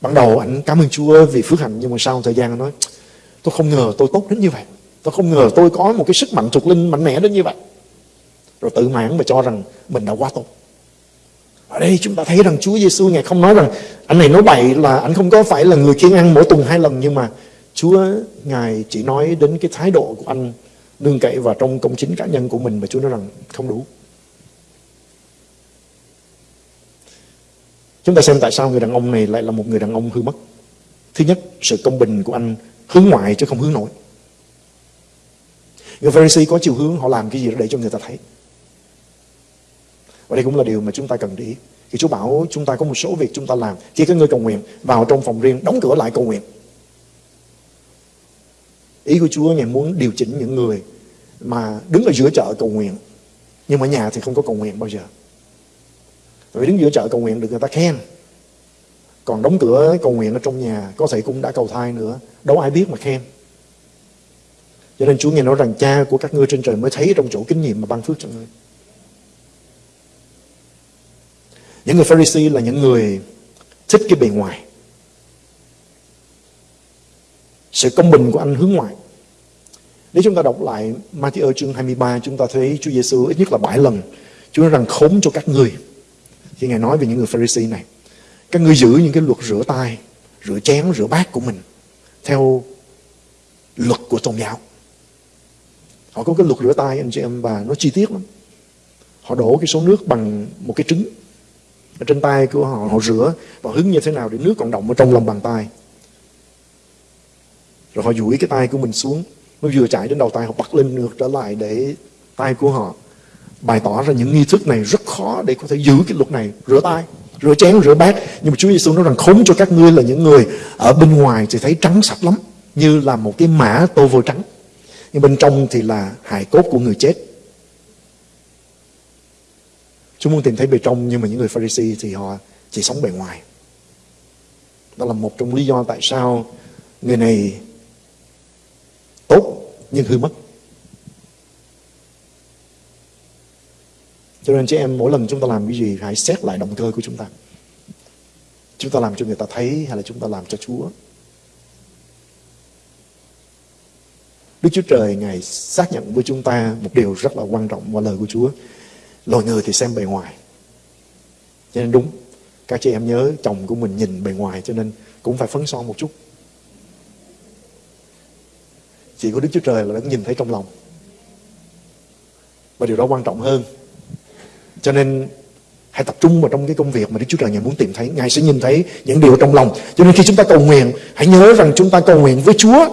Ban đầu anh cảm ơn Chúa vì phước hạnh nhưng mà sau một thời gian anh nói tôi không ngờ tôi tốt đến như vậy. Tôi không ngờ tôi có một cái sức mạnh thuộc linh mạnh mẽ đến như vậy. Rồi tự mãn và cho rằng mình đã quá tốt. Ở đây chúng ta thấy rằng Chúa Giêsu ngài không nói rằng anh này nói bậy là anh không có phải là người kiêng ăn mỗi tuần hai lần nhưng mà Chúa ngài chỉ nói đến cái thái độ của anh nương cậy vào trong công chính cá nhân của mình mà Chúa nói rằng không đủ. Chúng ta xem tại sao người đàn ông này lại là một người đàn ông hư mất. Thứ nhất, sự công bình của anh hướng ngoại chứ không hướng nội. Người Pharisee có chiều hướng họ làm cái gì đó để cho người ta thấy. Và đây cũng là điều mà chúng ta cần để ý. Khi Chúa bảo chúng ta có một số việc chúng ta làm. Khi có người cầu nguyện, vào trong phòng riêng, đóng cửa lại cầu nguyện. Ý của Chúa Ngài muốn điều chỉnh những người mà đứng ở giữa chợ cầu nguyện. Nhưng mà nhà thì không có cầu nguyện bao giờ. Vì đứng giữa chợ cầu nguyện được người ta khen. Còn đóng cửa cầu nguyện ở trong nhà, Có thể cũng đã cầu thai nữa. Đâu ai biết mà khen. Cho nên Chúa nghe nói rằng, cha của các ngươi trên trời mới thấy trong chỗ kinh nghiệm mà ban phước cho ngươi. Những người Pharisee là những người thích cái bề ngoài. Sự công bình của anh hướng ngoại. Nếu chúng ta đọc lại Matthew chương 23 Chúng ta thấy Chúa Giêsu ít nhất là 7 lần Chúa nói rằng khốn cho các người. Khi Ngài nói về những người Pharisee này Các người giữ những cái luật rửa tay Rửa chén, rửa bát của mình Theo luật của tôn giáo. Họ có cái luật rửa tay anh chị em bà nó chi tiết lắm. Họ đổ cái số nước bằng một cái trứng ở trên tay của họ họ rửa và hứng như thế nào để nước còn động ở trong lòng bàn tay. Rồi họ duỗi cái tay của mình xuống nó vừa chảy đến đầu tay họ bắt lên ngược trở lại để tay của họ bày tỏ ra những nghi thức này rất khó để có thể giữ cái luật này. Rửa tay, rửa chén, rửa bát. Nhưng mà Chúa Giêsu nói rằng khốn cho các ngươi là những người ở bên ngoài thì thấy trắng sạch lắm, như là một cái mã tô vôi trắng. Nhưng bên trong thì là hài cốt của người chết. Chúa muốn tìm thấy bề trong, nhưng mà những người Pharisee thì họ chỉ sống bề ngoài. Đó là một trong lý do tại sao người này tốt nhưng hư mất. Cho nên chị em mỗi lần chúng ta làm cái gì hãy xét lại động cơ của chúng ta. Chúng ta làm cho người ta thấy hay là chúng ta làm cho Chúa. Đức Chúa Trời Ngài xác nhận với chúng ta một điều rất là quan trọng qua lời của Chúa. Loài người thì xem bề ngoài. Cho nên đúng, các chị em nhớ chồng của mình nhìn bề ngoài cho nên cũng phải phấn son một chút. Chỉ có Đức Chúa Trời là đã nhìn thấy trong lòng. Và điều đó quan trọng hơn. Cho nên hãy tập trung vào trong cái công việc mà Đức Chúa Trời Ngài muốn tìm thấy. Ngài sẽ nhìn thấy những điều trong lòng. Cho nên khi chúng ta cầu nguyện, hãy nhớ rằng chúng ta cầu nguyện với Chúa.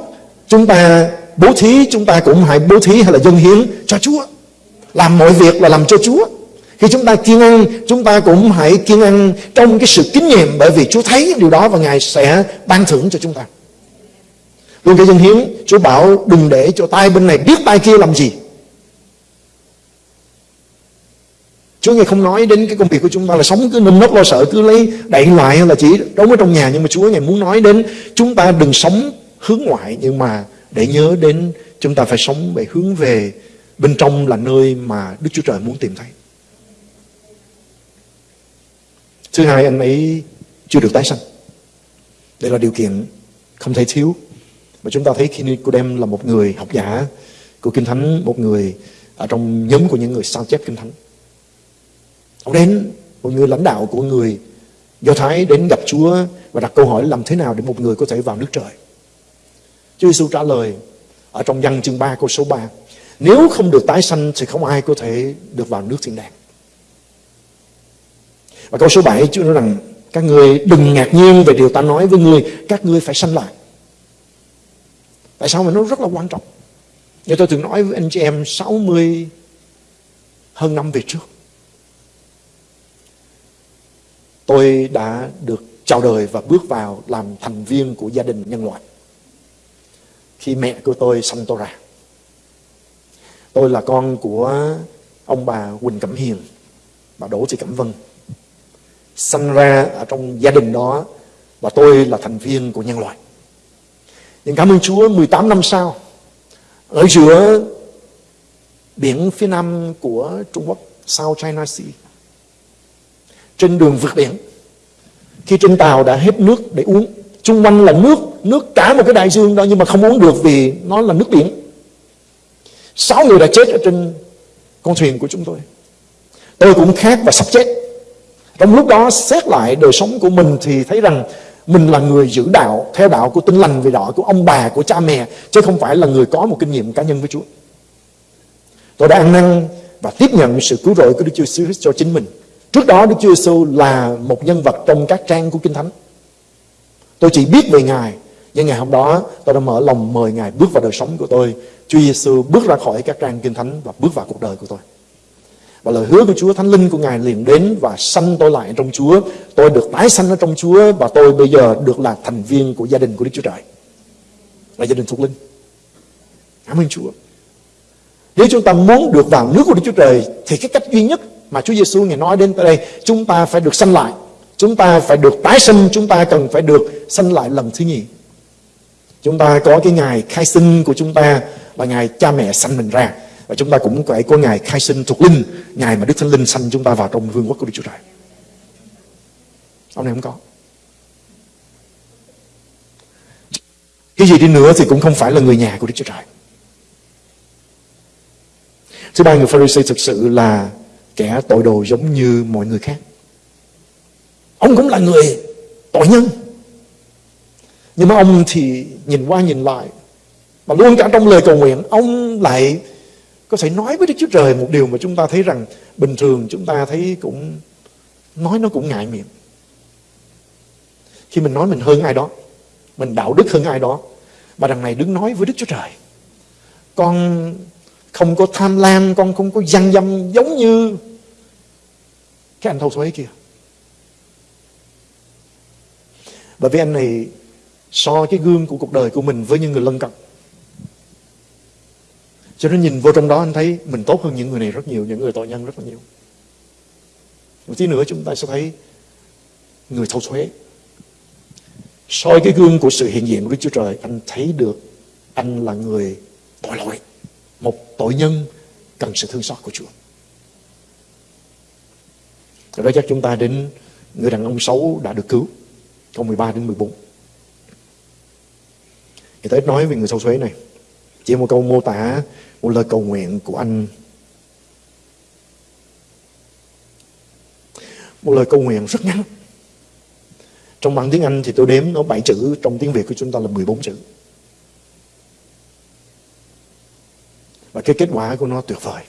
Chúng ta bố thí, chúng ta cũng hãy bố thí hay là dân hiến cho Chúa. Làm mọi việc là làm cho Chúa. Khi chúng ta kiên ăn, chúng ta cũng hãy kiên ăn trong cái sự kính nhiệm bởi vì Chúa thấy điều đó và Ngài sẽ ban thưởng cho chúng ta. Luôn cái dân hiến, Chúa bảo đừng để cho tay bên này biết tay kia làm gì. Chúa Ngài không nói đến cái công việc của chúng ta là sống cứ nâm nốc lo sợ cứ lấy đẩy loại hay là chỉ đóng ở trong nhà nhưng mà Chúa Ngài muốn nói đến chúng ta đừng sống hướng ngoại nhưng mà để nhớ đến chúng ta phải sống về hướng về bên trong là nơi mà Đức Chúa Trời muốn tìm thấy. Thứ hai anh ấy chưa được tái sanh. Đây là điều kiện không thể thiếu mà chúng ta thấy khi Nicodem là một người học giả của Kinh Thánh, một người ở trong nhóm của những người sao chép Kinh Thánh. Ông đến, một người lãnh đạo của người Do Thái đến gặp Chúa và đặt câu hỏi làm thế nào để một người có thể vào nước trời. Chúa Giêsu trả lời ở trong văn chương 3 câu số 3. Nếu không được tái sanh thì không ai có thể được vào nước thiên đàng. Và câu số 7 Chúa nói rằng các người đừng ngạc nhiên về điều ta nói với người các ngươi phải sanh lại. Tại sao mà nó rất là quan trọng? Như tôi từng nói với anh chị em 60 hơn năm về trước. Tôi đã được chào đời và bước vào làm thành viên của gia đình nhân loại. Khi mẹ của tôi sanh tôi ra. Tôi là con của ông bà Quỳnh Cẩm Hiền, bà Đỗ Thị Cẩm Vân. Sanh ra ở trong gia đình đó và tôi là thành viên của nhân loại. Nhưng cảm ơn Chúa 18 năm sau ở giữa biển phía nam của Trung Quốc, South China Sea trên đường vượt biển khi trên tàu đã hết nước để uống Trung quanh là nước nước cả một cái đại dương đó nhưng mà không uống được vì nó là nước biển. Sáu người đã chết ở trên con thuyền của chúng tôi. Tôi cũng khát và sắp chết. Trong lúc đó xét lại đời sống của mình thì thấy rằng mình là người giữ đạo theo đạo của tinh lành về đạo của ông bà của cha mẹ chứ không phải là người có một kinh nghiệm cá nhân với Chúa tôi đã ăn năn và tiếp nhận sự cứu rỗi của Đức Chúa Jesus cho chính mình Trước đó Đức Chúa Giêsu là một nhân vật trong các trang của Kinh Thánh. Tôi chỉ biết về Ngài, nhưng ngày hôm đó tôi đã mở lòng mời Ngài bước vào đời sống của tôi. Chúa Giêsu bước ra khỏi các trang Kinh Thánh và bước vào cuộc đời của tôi. Và lời hứa của Chúa, Thánh Linh của Ngài liền đến và sanh tôi lại trong Chúa. Tôi được tái sanh ở trong Chúa và tôi bây giờ được là thành viên của gia đình của Đức Chúa Trời. Là gia đình thuộc linh. Cảm ơn Chúa. Nếu chúng ta muốn được vào nước của Đức Chúa Trời thì cái cách duy nhất mà Chúa Giêsu ngài nói đến đây, chúng ta phải được sanh lại chúng ta phải được tái sinh, chúng ta cần phải được sanh lại lần thứ nhì chúng ta có cái ngày khai sinh của chúng ta là ngày cha mẹ sanh mình ra và chúng ta cũng phải có ngày khai sinh thuộc linh, ngày mà Đức Thánh Linh sanh chúng ta vào trong vương quốc của Đức Chúa Trời ông này không có cái gì đi nữa thì cũng không phải là người nhà của Đức Chúa Trời thứ ba, người Pharisee thực sự là kẻ tội đồ giống như mọi người khác. Ông cũng là người tội nhân. Nhưng mà ông thì nhìn qua nhìn lại, Mà luôn cả trong lời cầu nguyện, Ông lại có thể nói với Đức Chúa Trời Một điều mà chúng ta thấy rằng Bình thường chúng ta thấy cũng, Nói nó cũng ngại miệng. Khi mình nói mình hơn ai đó, Mình đạo đức hơn ai đó, Mà đằng này đứng nói với Đức Chúa Trời, Con không có tham lam, Con không có gian dâm giống như cái anh thâu thuế kia. Bởi vì anh này so cái gương của cuộc đời của mình với những người lân cận. Cho nên nhìn vô trong đó anh thấy mình tốt hơn những người này rất nhiều, những người tội nhân rất là nhiều. một tí nữa chúng ta sẽ thấy người thâu thuế. Soi cái gương của sự hiện diện của Đức Chúa Trời anh thấy được anh là người tội lỗi một tội nhân cần sự thương xót của Chúa. Rồi đó chắc chúng ta đến người đàn ông xấu đã được cứu câu 13 đến 14 Người ta ít nói về người sâu thuế này. Chỉ một câu mô tả một lời cầu nguyện của anh. Một lời cầu nguyện rất ngắn. Trong bằng tiếng Anh thì tôi đếm nó 7 chữ, Trong tiếng Việt của chúng ta là 14 chữ. Và cái kết quả của nó tuyệt vời.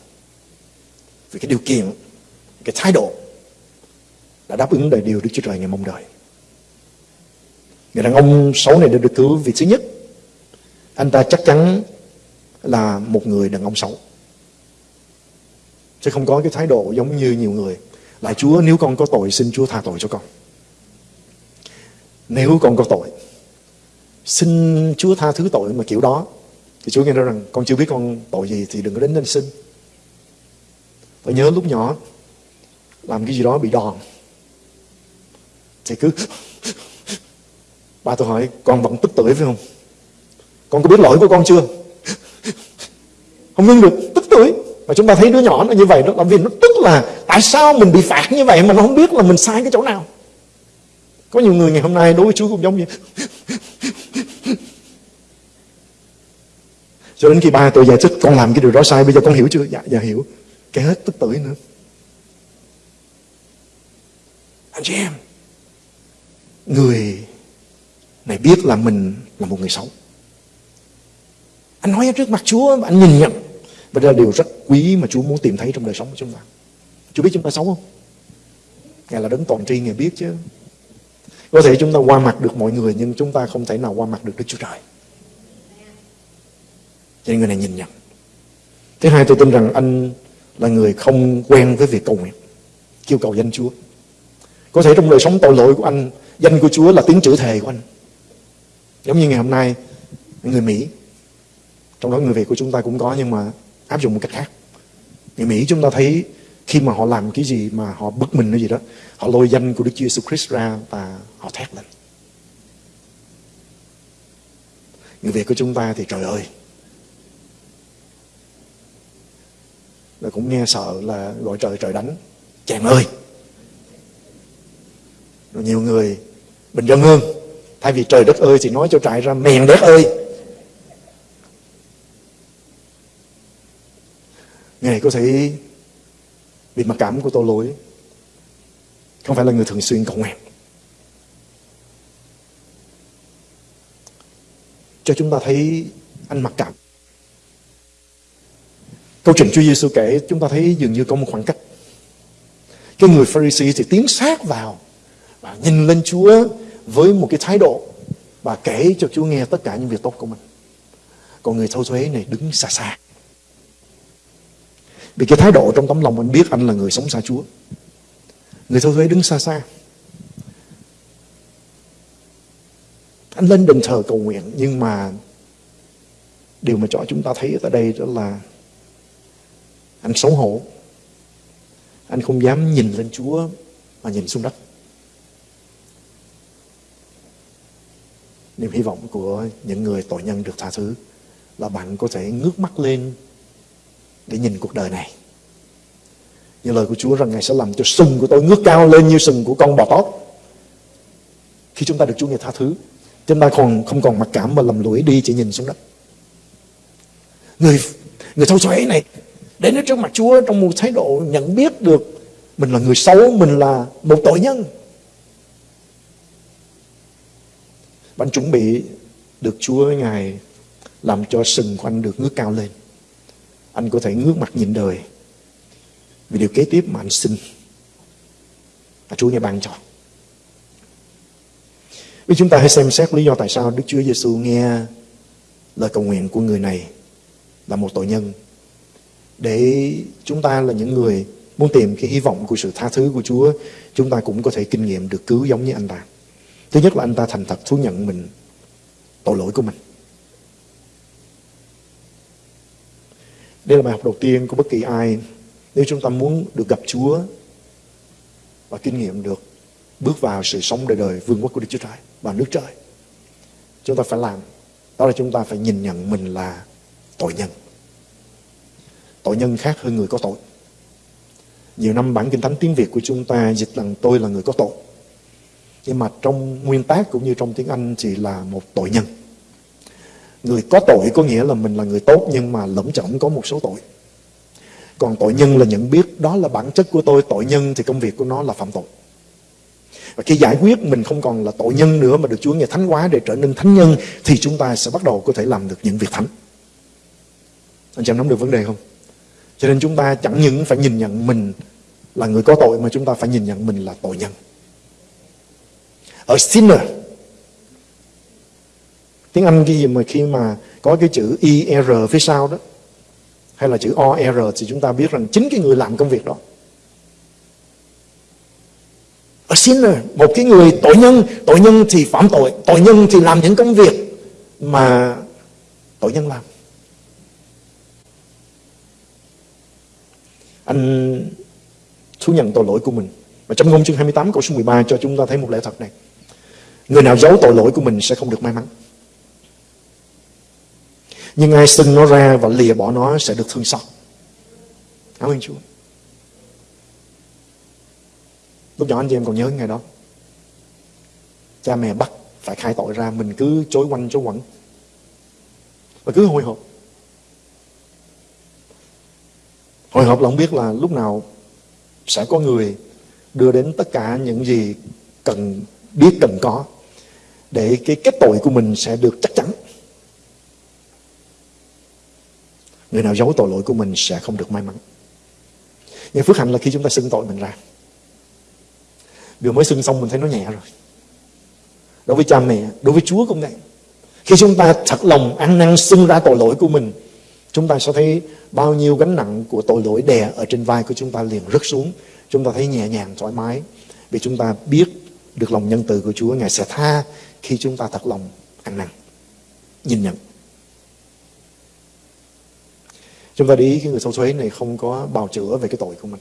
Vì cái điều kiện, Cái thái độ Đã đáp ứng đầy điều Đức Chúa Trời ngày mong đợi. Người đàn ông xấu này được cứu vì thứ nhất. Anh ta chắc chắn là một người đàn ông xấu. Chứ không có cái thái độ giống như nhiều người. Lại Chúa, nếu con có tội, xin Chúa tha tội cho con. Nếu con có tội, Xin Chúa tha thứ tội mà kiểu đó, Thì Chúa nghe nói rằng, Con chưa biết con tội gì thì đừng có đến đây xin. Tôi nhớ lúc nhỏ, Làm cái gì đó bị đòn, Thì cứ Ba tôi hỏi, Con vẫn tức tuổi phải không? Con có biết lỗi của con chưa? Không ngưng được tức tuổi. Mà chúng ta thấy đứa nhỏ nó như vậy đó Là vì nó tức là Tại sao mình bị phạt như vậy Mà nó không biết là mình sai cái chỗ nào. Có nhiều người ngày hôm nay đối với Chúa cũng giống như Cho đến khi ba tôi giải thích con làm cái điều đó sai Bây giờ con hiểu chưa? Dạ, dạ hiểu. Cái hết tức tuổi nữa. Anh chị em Người này biết là mình là một người xấu. Anh nói ở trước mặt Chúa Anh nhìn nhận. Và đây là điều rất quý mà Chúa muốn tìm thấy trong đời sống của chúng ta Chúa biết chúng ta xấu không? Ngài là đấng toàn tri Ngài biết chứ có thể chúng ta qua mặt được mọi người nhưng chúng ta không thể nào qua mặt được Đức Chúa Trời. Cho nên người này nhìn nhận. Thứ hai tôi tin rằng anh là người không quen với việc cầu nguyện. Kêu cầu danh Chúa. Có thể trong đời sống tội lỗi của anh, danh của Chúa là tiếng chữ thề của anh. Giống như ngày hôm nay, người Mỹ, trong đó người Việt của chúng ta cũng có nhưng mà áp dụng một cách khác. Người Mỹ chúng ta thấy khi mà họ làm cái gì mà họ bức mình cái gì đó, họ lôi danh của Đức Chúa Jesus Christ ra và họ thét lên. Người Việt của chúng ta thì trời ơi. Là cũng nghe sợ là gọi trời trời đánh. Chàng ơi! Rồi nhiều người bình dân hơn. Thay vì trời đất ơi thì nói cho trại ra mèn đất ơi! Ngài có thể vì mặc cảm của tội lỗi. Không phải là người thường xuyên cầu nguyện. Cho chúng ta thấy anh mặc cảm. Câu chuyện Chúa Giêsu kể, Chúng ta thấy dường như có một khoảng cách. Cái người Pharisee thì tiến sát vào Và nhìn lên Chúa Với một cái thái độ Và kể cho Chúa nghe tất cả những việc tốt của mình. Còn người thâu thuế này đứng xa xa vì cái thái độ trong tấm lòng anh biết anh là người sống xa Chúa. Người thâu thuế đứng xa xa. Anh lên đền thờ cầu nguyện, nhưng mà điều mà cho chúng ta thấy ở đây đó là anh xấu hổ. Anh không dám nhìn lên Chúa mà nhìn xuống đất. Niềm hy vọng của những người tội nhân được tha thứ là bạn có thể ngước mắt lên để nhìn cuộc đời này. Như lời của Chúa rằng Ngài sẽ làm cho sừng của tôi ngước cao lên như sừng của con bò tót. Khi chúng ta được Chúa ngài tha thứ, chúng ta còn không còn mặc cảm mà lầm lũi đi chỉ nhìn xuống đất. Người người thâu thuế này đến trước mặt Chúa trong một thái độ nhận biết được mình là người xấu, mình là một tội nhân. Bạn chuẩn bị được Chúa Ngài làm cho sừng của anh được ngước cao lên anh có thể ngước mặt nhìn đời vì điều kế tiếp mà anh xin là Chúa nghe ban cho. Vì chúng ta hãy xem xét lý do tại sao Đức Chúa Giêsu nghe lời cầu nguyện của người này là một tội nhân để chúng ta là những người muốn tìm cái hy vọng của sự tha thứ của Chúa, chúng ta cũng có thể kinh nghiệm được cứu giống như anh ta. Thứ nhất là anh ta thành thật thú nhận mình tội lỗi của mình. Đây là bài học đầu tiên của bất kỳ ai. Nếu chúng ta muốn được gặp Chúa, và kinh nghiệm được bước vào sự sống đời đời vương quốc của Đức Chúa Trời và nước trời. Chúng ta phải làm đó là chúng ta phải nhìn nhận mình là tội nhân. Tội nhân khác hơn người có tội. Nhiều năm bản kinh thánh tiếng Việt của chúng ta dịch rằng tôi là người có tội. Nhưng mà trong nguyên tác cũng như trong tiếng Anh chỉ là một tội nhân. Người có tội có nghĩa là mình là người tốt nhưng mà lẫm chẩm có một số tội. Còn tội nhân là nhận biết đó là bản chất của tôi, tội nhân thì công việc của nó là phạm tội. Và khi giải quyết mình không còn là tội nhân nữa mà được Chúa nghe thánh hóa để trở nên thánh nhân thì chúng ta sẽ bắt đầu có thể làm được những việc thánh. Anh chị em nắm được vấn đề không? Cho nên chúng ta chẳng những phải nhìn nhận mình là người có tội mà chúng ta phải nhìn nhận mình là tội nhân. Ở sinner tiếng Anh cái gì mà khi mà có cái chữ ER phía sau đó hay là chữ OR thì chúng ta biết rằng chính cái người làm công việc đó A sinner, một cái người tội nhân, tội nhân thì phạm tội, tội nhân thì làm những công việc mà tội nhân làm. Anh thú nhận tội lỗi của mình. Và trong ngôn chương 28 câu số 13 cho chúng ta thấy một lẽ thật này. Người nào giấu tội lỗi của mình sẽ không được may mắn. Nhưng ai xưng nó ra và lìa bỏ nó sẽ được thương xót. Cảm ơn Chúa. Lúc nhỏ anh chị em còn nhớ ngày đó. Cha mẹ bắt phải khai tội ra, mình cứ chối quanh, chối quẩn. Và cứ hồi hộp. Hồi hộp là không biết là lúc nào sẽ có người đưa đến tất cả những gì cần, biết cần có để cái kết tội của mình sẽ được chắc chắn. Người nào giấu tội lỗi của mình sẽ không được may mắn. Nhưng phước hạnh là khi chúng ta xưng tội mình ra. Vừa mới xưng xong mình thấy nó nhẹ rồi. Đối với cha mẹ, đối với Chúa cũng vậy. Khi chúng ta thật lòng ăn năn xưng ra tội lỗi của mình, chúng ta sẽ thấy bao nhiêu gánh nặng của tội lỗi đè ở trên vai của chúng ta liền rớt xuống. Chúng ta thấy nhẹ nhàng, thoải mái. Vì chúng ta biết được lòng nhân từ của Chúa, Ngài sẽ tha khi chúng ta thật lòng ăn năn, nhìn nhận. Chúng ta đi cái người sâu thuế này không có bào chữa về cái tội của mình.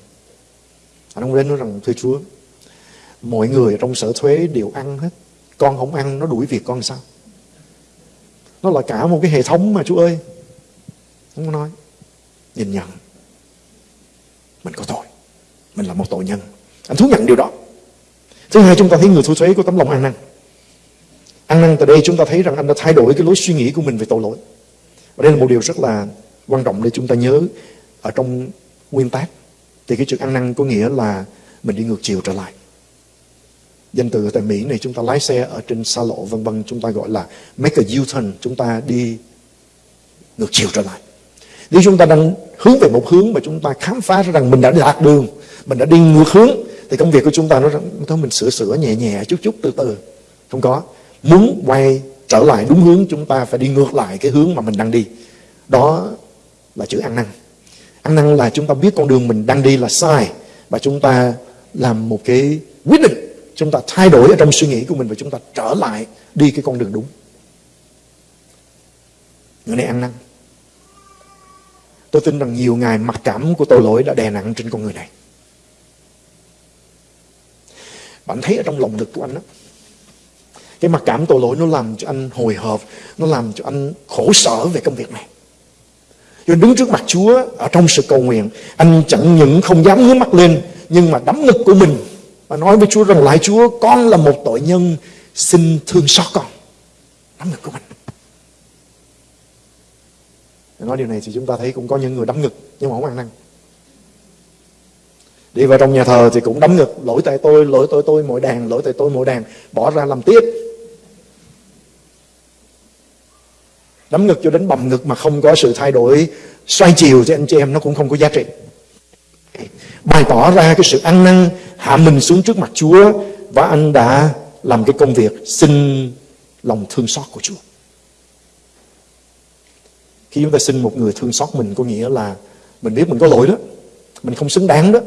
Anh không đến nói rằng, thưa Chúa, mọi người trong sở thuế đều ăn hết. Con không ăn, nó đuổi việc con sao? Nó là cả một cái hệ thống mà Chúa ơi. Không có nói. Nhìn nhận. Mình có tội. Mình là một tội nhân. Anh thú nhận điều đó. Thứ hai chúng ta thấy người thu thuế có tấm lòng ăn năn. Ăn năn từ đây chúng ta thấy rằng anh đã thay đổi cái lối suy nghĩ của mình về tội lỗi. Và đây là một điều rất là quan trọng để chúng ta nhớ ở trong nguyên tác. Thì cái chữ ăn năn có nghĩa là mình đi ngược chiều trở lại. Danh từ tại Mỹ này chúng ta lái xe ở trên xa lộ vân vân chúng ta gọi là make a U-turn, chúng ta đi ngược chiều trở lại. Nếu chúng ta đang hướng về một hướng mà chúng ta khám phá ra rằng mình đã lạc đường, mình đã đi ngược hướng thì công việc của chúng ta nó thôi mình sửa sửa nhẹ nhẹ chút chút từ từ. Không có. Muốn quay trở lại đúng hướng chúng ta phải đi ngược lại cái hướng mà mình đang đi. Đó là chữ ăn năn. Ăn năn là chúng ta biết con đường mình đang đi là sai và chúng ta làm một cái quyết định. Chúng ta thay đổi ở trong suy nghĩ của mình và chúng ta trở lại đi cái con đường đúng. Người này ăn năn. Tôi tin rằng nhiều ngày mặc cảm của tội lỗi đã đè nặng trên con người này. Bạn thấy ở trong lòng ngực của anh đó cái mặc cảm tội lỗi nó làm cho anh hồi hộp, nó làm cho anh khổ sở về công việc này cho đứng trước mặt Chúa ở trong sự cầu nguyện. Anh chẳng những không dám ngước mắt lên, nhưng mà đấm ngực của mình và nói với Chúa rằng lại Chúa, con là một tội nhân, xin thương xót con. Đấm ngực của mình. Nói điều này thì chúng ta thấy cũng có những người đấm ngực, nhưng mà không ăn năn. Đi vào trong nhà thờ thì cũng đấm ngực, lỗi tại tôi, lỗi tôi tôi, mỗi đàn, lỗi tại tôi, mỗi đàn, bỏ ra làm tiếp. Đấm ngực cho đến bầm ngực mà không có sự thay đổi xoay chiều thì anh chị em nó cũng không có giá trị bày tỏ ra cái sự ăn năn hạ mình xuống trước mặt Chúa và anh đã làm cái công việc xin lòng thương xót của Chúa. Khi chúng ta xin một người thương xót mình có nghĩa là mình biết mình có lỗi đó, mình không xứng đáng đó.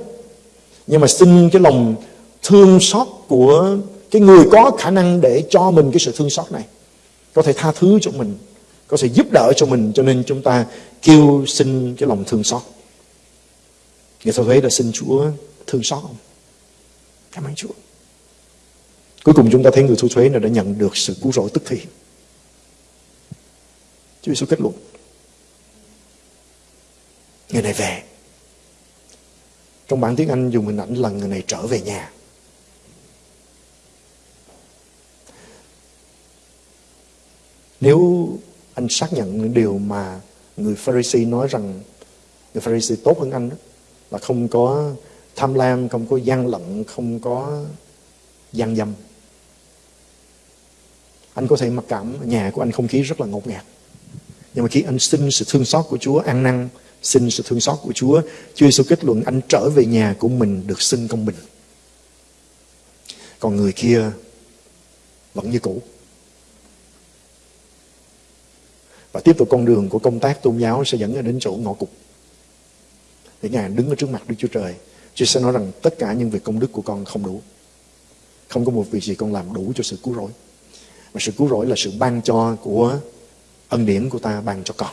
Nhưng mà xin cái lòng thương xót của cái người có khả năng để cho mình cái sự thương xót này. Có thể tha thứ cho mình, có sự giúp đỡ cho mình, cho nên chúng ta kêu xin cái lòng thương xót. Người ta thuế đã xin Chúa thương xót không? Cảm ơn Chúa. Cuối cùng chúng ta thấy người thu thuế này đã nhận được sự cứu rỗi tức thì. Chúa Giêsu kết luận. Người này về. Trong bản tiếng Anh dùng hình ảnh là người này trở về nhà. Nếu anh xác nhận những điều mà người Pharisee nói rằng người Pharisee tốt hơn anh đó, là không có tham lam, không có gian lận, không có gian dâm. Anh có thể mặc cảm nhà của anh không khí rất là ngột ngạt. Nhưng mà khi anh xin sự thương xót của Chúa, ăn năn, xin sự thương xót của Chúa, Chúa Giêsu kết luận anh trở về nhà của mình được xưng công bình. Còn người kia vẫn như cũ. Và tiếp tục con đường của công tác tôn giáo sẽ dẫn đến chỗ ngõ cụt. Để Ngài đứng ở trước mặt Đức Chúa Trời. Chúa sẽ nói rằng tất cả những việc công đức của con không đủ. Không có một việc gì con làm đủ cho sự cứu rỗi. Mà sự cứu rỗi là sự ban cho của ân điển của ta ban cho con.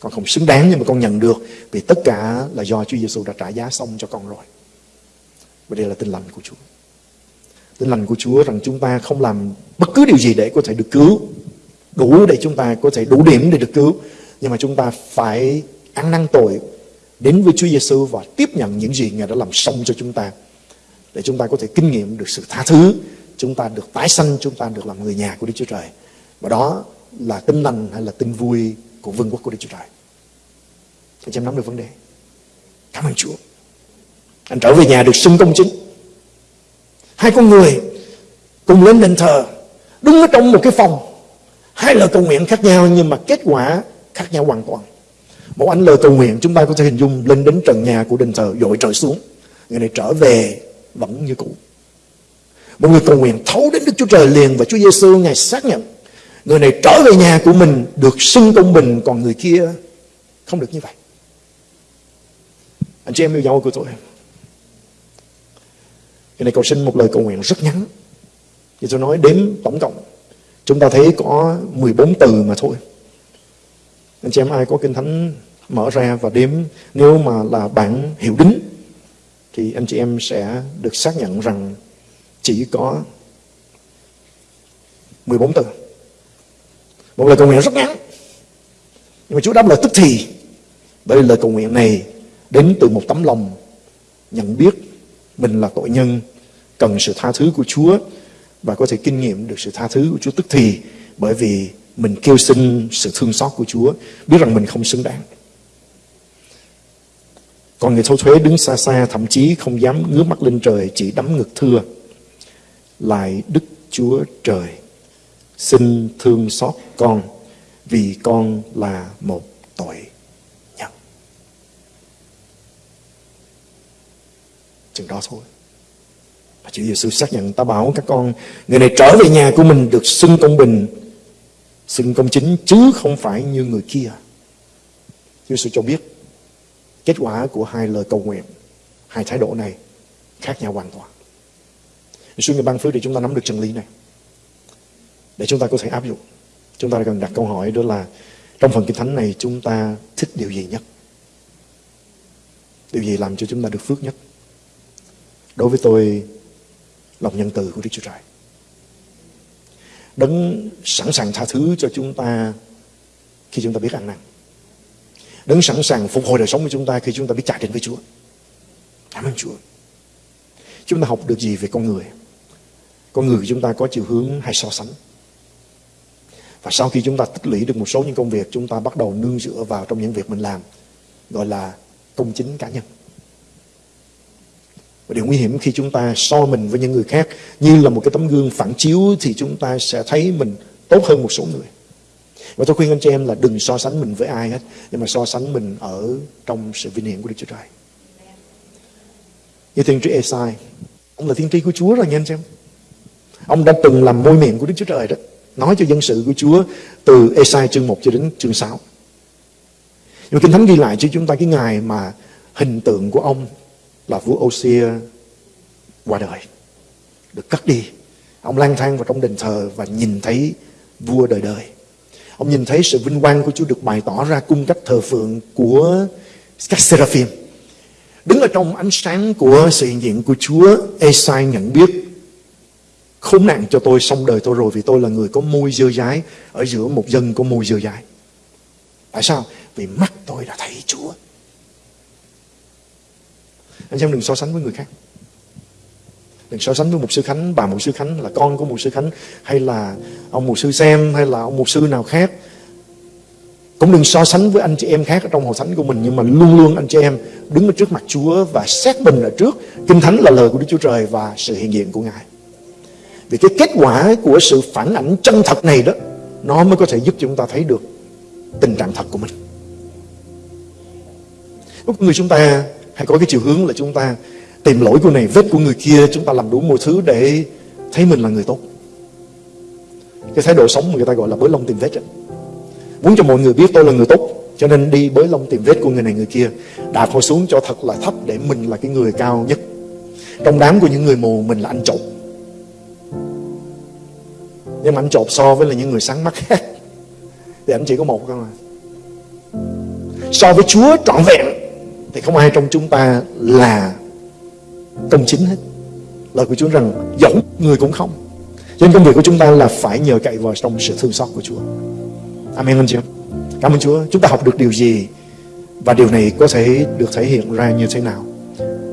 Con không xứng đáng nhưng mà con nhận được, vì tất cả là do Chúa Giêsu đã trả giá xong cho con rồi. Và đây là tin lành của Chúa. Tin lành của Chúa rằng chúng ta không làm bất cứ điều gì để có thể được cứu. Đủ để chúng ta có thể đủ điểm để được cứu. Nhưng mà chúng ta phải ăn năn tội đến với Chúa Giêsu và tiếp nhận những gì Ngài đã làm xong cho chúng ta. Để chúng ta có thể kinh nghiệm được sự tha thứ, chúng ta được tái sanh, chúng ta được làm người nhà của Đức Chúa Trời. Và đó là tin lành hay là tin vui của vương quốc của Đức Chúa Trời. Anh em nắm được vấn đề. Cảm ơn Chúa. Anh trở về nhà được xưng công chính. Hai con người cùng lên đền thờ, đứng ở trong một cái phòng. Hai lời cầu nguyện khác nhau, nhưng mà kết quả khác nhau hoàn toàn. Một anh lời cầu nguyện chúng ta có thể hình dung lên đến trần nhà của đền thờ dội trời xuống. Người này trở về vẫn như cũ. Một người cầu nguyện thấu đến Đức Chúa Trời liền và Chúa Giêsu ngài xác nhận, người này trở về nhà của mình được xưng công bình, còn người kia không được như vậy. Anh chị em yêu dấu của tôi. Người này cầu xin một lời cầu nguyện rất ngắn. Thì tôi nói đếm tổng cộng. Chúng ta thấy có 14 từ mà thôi. Anh chị em ai có kinh thánh mở ra và đếm nếu mà là bản hiệu đính thì anh chị em sẽ được xác nhận rằng chỉ có 14 từ. Một lời cầu nguyện rất ngắn. Nhưng mà Chúa đáp lời tức thì. Bởi lời cầu nguyện này đến từ một tấm lòng nhận biết mình là tội nhân, cần sự tha thứ của Chúa và có thể kinh nghiệm được sự tha thứ của Chúa tức thì bởi vì mình kêu xin sự thương xót của Chúa, biết rằng mình không xứng đáng. Còn người thâu thuế đứng xa xa thậm chí không dám ngước mắt lên trời chỉ đấm ngực thưa. Lại Đức Chúa Trời xin thương xót con vì con là một tội nhân. Chừng đó thôi. Và Chúa Giêsu xác nhận ta bảo các con người này trở về nhà của mình được xưng công bình xưng công chính chứ không phải như người kia. Chúa Giêsu cho biết kết quả của hai lời cầu nguyện, hai thái độ này khác nhau hoàn toàn. Chúa người ban phước để chúng ta nắm được chân lý này. Để chúng ta có thể áp dụng. Chúng ta cần đặt câu hỏi đó là trong phần kinh thánh này chúng ta thích điều gì nhất? Điều gì làm cho chúng ta được phước nhất? Đối với tôi, lòng nhân từ của Đức Chúa Trời. Đấng sẵn sàng tha thứ cho chúng ta khi chúng ta biết ăn năn. Đấng sẵn sàng phục hồi đời sống của chúng ta khi chúng ta biết trả đến với Chúa. Cảm ơn Chúa. Chúng ta học được gì về con người? Con người của chúng ta có chiều hướng hay so sánh. Và sau khi chúng ta tích lũy được một số những công việc, chúng ta bắt đầu nương dựa vào trong những việc mình làm, gọi là công chính cá nhân. Và điều nguy hiểm khi chúng ta so mình với những người khác như là một cái tấm gương phản chiếu thì chúng ta sẽ thấy mình tốt hơn một số người. Và tôi khuyên anh chị em là đừng so sánh mình với ai hết, nhưng mà so sánh mình ở trong sự vinh hiển của Đức Chúa Trời. Như thiên tri Esai, ông là thiên tri của Chúa rồi nha anh chị em. Ông đã từng làm môi miệng của Đức Chúa Trời đó, nói cho dân sự của Chúa từ Esai chương 1 cho đến chương 6. Nhưng mà Kinh Thánh ghi lại cho chúng ta cái ngày mà hình tượng của ông là vua Osia qua đời, được cất đi. Ông lang thang vào trong đền thờ và nhìn thấy vua đời đời. Ông nhìn thấy sự vinh quang của Chúa được bày tỏ ra cung cách thờ phượng của các seraphim. Đứng ở trong ánh sáng của sự hiện diện của Chúa, Esai nhận biết khốn nạn cho tôi xong đời tôi rồi vì tôi là người có môi dơ dái ở giữa một dân có môi dơ dái. Tại sao? Vì mắt tôi đã thấy Chúa. Anh em đừng so sánh với người khác. Đừng so sánh với một sư Khánh, bà một sư Khánh là con của một sư Khánh hay là ông một sư Xem hay là ông một sư nào khác. Cũng đừng so sánh với anh chị em khác ở trong hội thánh của mình nhưng mà luôn luôn anh chị em đứng ở trước mặt Chúa và xét bình ở trước Kinh Thánh là lời của Đức Chúa Trời và sự hiện diện của Ngài. Vì cái kết quả của sự phản ảnh chân thật này đó nó mới có thể giúp chúng ta thấy được tình trạng thật của mình. Lúc người chúng ta hay có cái chiều hướng là chúng ta tìm lỗi của này, vết của người kia, chúng ta làm đủ mọi thứ để thấy mình là người tốt. Cái thái độ sống người ta gọi là bới lông tìm vết ấy. Muốn cho mọi người biết tôi là người tốt Cho nên đi bới lông tìm vết của người này người kia Đạp họ xuống cho thật là thấp Để mình là cái người cao nhất. Trong đám của những người mù mình là anh trộm. Nhưng mà anh trộm so với là những người sáng mắt khác. Thì anh chỉ có một thôi mà So với Chúa trọn vẹn. Thì không ai trong chúng ta là công chính hết. Lời của Chúa rằng giống người cũng không. Cho nên công việc của chúng ta là phải nhờ cậy vào trong sự thương xót của Chúa. Amen, anh chị em. Cảm ơn Chúa. Chúng ta học được điều gì Và điều này có thể được thể hiện ra như thế nào?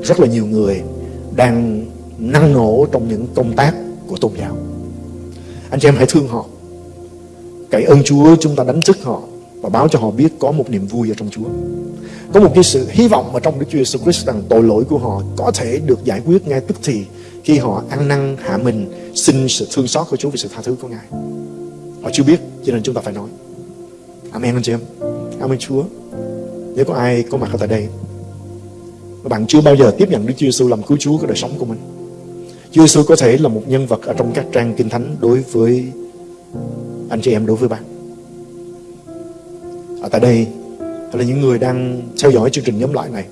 Rất là nhiều người Đang năng nổ trong những công tác của tôn giáo. Anh chị em hãy thương họ. Cậy ơn Chúa, chúng ta đánh thức họ. Và báo cho họ biết có một niềm vui ở trong Chúa. Có một cái sự hy vọng ở trong Đức Chúa Jesus Christ Rằng tội lỗi của họ có thể được giải quyết ngay tức thì Khi họ ăn năn hạ mình, Xin sự thương xót của Chúa vì sự tha thứ của Ngài. Họ chưa biết, cho nên chúng ta phải nói. Amen, anh chị em. Amen, Chúa. Nếu có ai có mặt ở tại đây, mà bạn chưa bao giờ tiếp nhận Đức Chúa Giêsu làm cứu Chúa của đời sống của mình, Chúa Giêsu có thể là một nhân vật ở trong các trang kinh thánh đối với anh chị em, đối với bạn ở tại đây, hay là những người đang theo dõi chương trình nhóm lại này,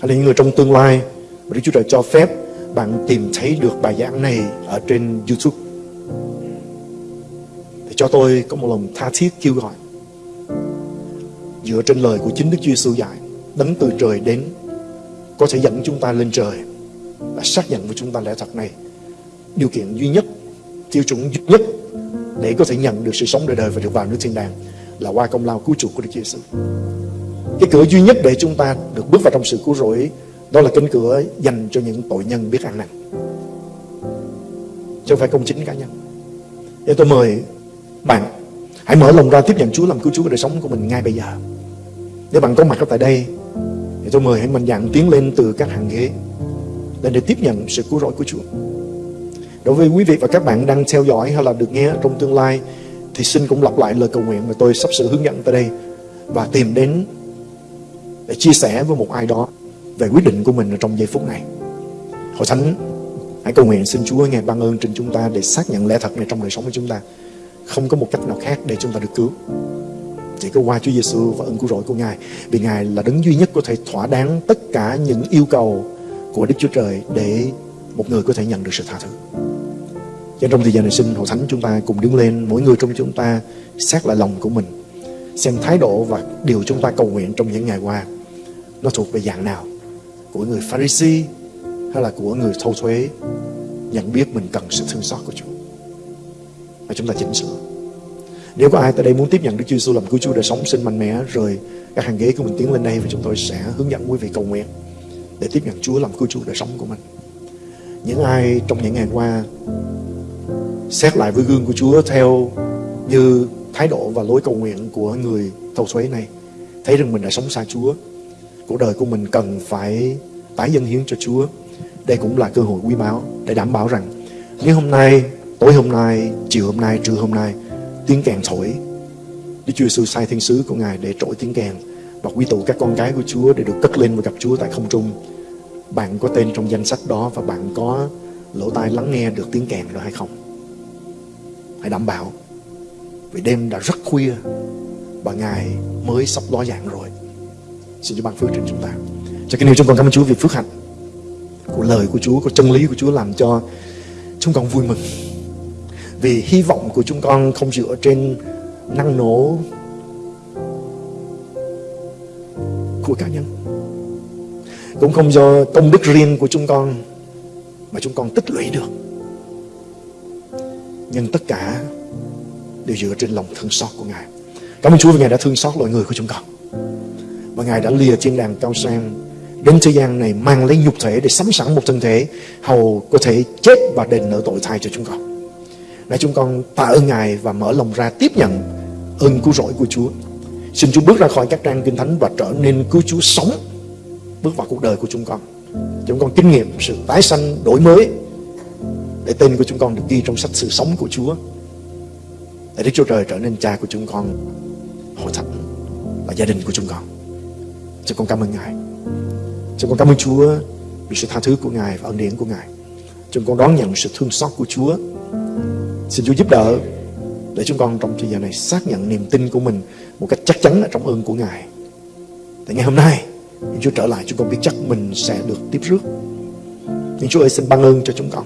hay là những người trong tương lai mà Đức Chúa Trời cho phép bạn tìm thấy được bài giảng này ở trên YouTube. Thì cho tôi có một lòng tha thiết kêu gọi. Dựa trên lời của chính Đức Chúa Giêsu dạy, đấng từ trời đến, có thể dẫn chúng ta lên trời và xác nhận với chúng ta lẽ thật này. Điều kiện duy nhất, tiêu chuẩn duy nhất để có thể nhận được sự sống đời đời và được vào nước thiên đàng là qua công lao cứu chuộc của Đức Chúa Giêsu. Cái cửa duy nhất để chúng ta được bước vào trong sự cứu rỗi, đó là cánh cửa dành cho những tội nhân biết ăn năn. Chứ không phải công chính cá nhân. Để tôi mời bạn, hãy mở lòng ra tiếp nhận Chúa làm cứu Chúa của đời sống của mình ngay bây giờ. Nếu bạn có mặt ở tại đây, Thì tôi mời hãy mạnh dạn tiến lên từ các hàng ghế để để tiếp nhận sự cứu rỗi của Chúa Đối với quý vị và các bạn đang theo dõi hay là được nghe trong tương lai thì xin cũng lặp lại lời cầu nguyện mà tôi sắp sửa hướng dẫn tới đây Và tìm đến để chia sẻ với một ai đó về quyết định của mình ở trong giây phút này. Hội Thánh, hãy cầu nguyện xin Chúa ngài ban ơn trên chúng ta để xác nhận lẽ thật này trong đời sống của chúng ta. Không có một cách nào khác để chúng ta được cứu. Chỉ có qua Chúa Giêsu và ơn cứu rỗi của Ngài, vì Ngài là đấng duy nhất có thể thỏa đáng tất cả những yêu cầu của Đức Chúa Trời để một người có thể nhận được sự tha thứ. Cho trong thời gian này xin Hội Thánh chúng ta cùng đứng lên, mỗi người trong chúng ta xét lại lòng của mình, xem thái độ và điều chúng ta cầu nguyện trong những ngày qua. Nó thuộc về dạng nào? Của người Pharisee hay là của người thâu thuế nhận biết mình cần sự thương xót của Chúa? Và chúng ta chỉnh sửa. Nếu có ai tại đây muốn tiếp nhận Đức Chúa Giêsu làm cứu Chúa đời sống xin mạnh mẽ rồi các hàng ghế của mình tiến lên đây và chúng tôi sẽ hướng dẫn quý vị cầu nguyện để tiếp nhận Chúa làm cứu Chúa đời sống của mình. Những ai trong những ngày qua xét lại với gương của Chúa theo như thái độ và lối cầu nguyện của người thâu thuế này thấy rằng mình đã sống xa Chúa, cuộc đời của mình cần phải tái dân hiến cho Chúa đây cũng là cơ hội quý báu để đảm bảo rằng nếu hôm nay, tối hôm nay, chiều hôm nay, trưa hôm nay, tiếng kèn thổi, Đức Chúa Giêsu sai thiên sứ của Ngài để trỗi tiếng kèn và quy tụ các con cái của Chúa để được cất lên và gặp Chúa tại không trung. Bạn có tên trong danh sách đó và bạn có lỗ tai lắng nghe được tiếng kèn đó hay không? Hãy đảm bảo. Vì đêm đã rất khuya và Ngài mới sắp ló dạng rồi. Xin Chúa ban phước trên chúng ta. Cho cái điều chúng con cảm ơn Chúa vì phước hạnh của lời của Chúa, của chân lý của Chúa làm cho chúng con vui mừng vì hy vọng của chúng con không dựa trên năng nổ của cá nhân cũng không do công đức riêng của chúng con mà chúng con tích lũy được. Nhưng tất cả đều dựa trên lòng thương xót của Ngài. Cảm ơn Chúa vì Ngài đã thương xót loài người của chúng con. Và Ngài đã lìa thiên đàng cao sang đến thế gian này, mang lấy nhục thể để sắm sẵn một thân thể hầu có thể chết và đền nợ tội thay cho chúng con. Để chúng con tạ ơn Ngài và mở lòng ra tiếp nhận ơn cứu rỗi của Chúa. Xin Chúa bước ra khỏi các trang kinh thánh và trở nên cứu Chúa sống, bước vào cuộc đời của chúng con. Chúng con kinh nghiệm sự tái sanh đổi mới để tên của chúng con được ghi trong sách sự sống của Chúa. Để Đức Chúa Trời trở nên cha của chúng con, hội thánh và gia đình của chúng con. Chúng con cảm ơn Ngài. Chúng con cảm ơn Chúa vì sự tha thứ của Ngài và ân điển của Ngài. Chúng con đón nhận sự thương xót của Chúa. Xin Chúa giúp đỡ để chúng con trong thời giờ này xác nhận niềm tin của mình một cách chắc chắn ở trong ơn của Ngài. Tại ngày hôm nay, nhưng Chúa trở lại chúng con biết chắc mình sẽ được tiếp rước. Nhưng Chúa ơi xin ban ơn cho chúng con.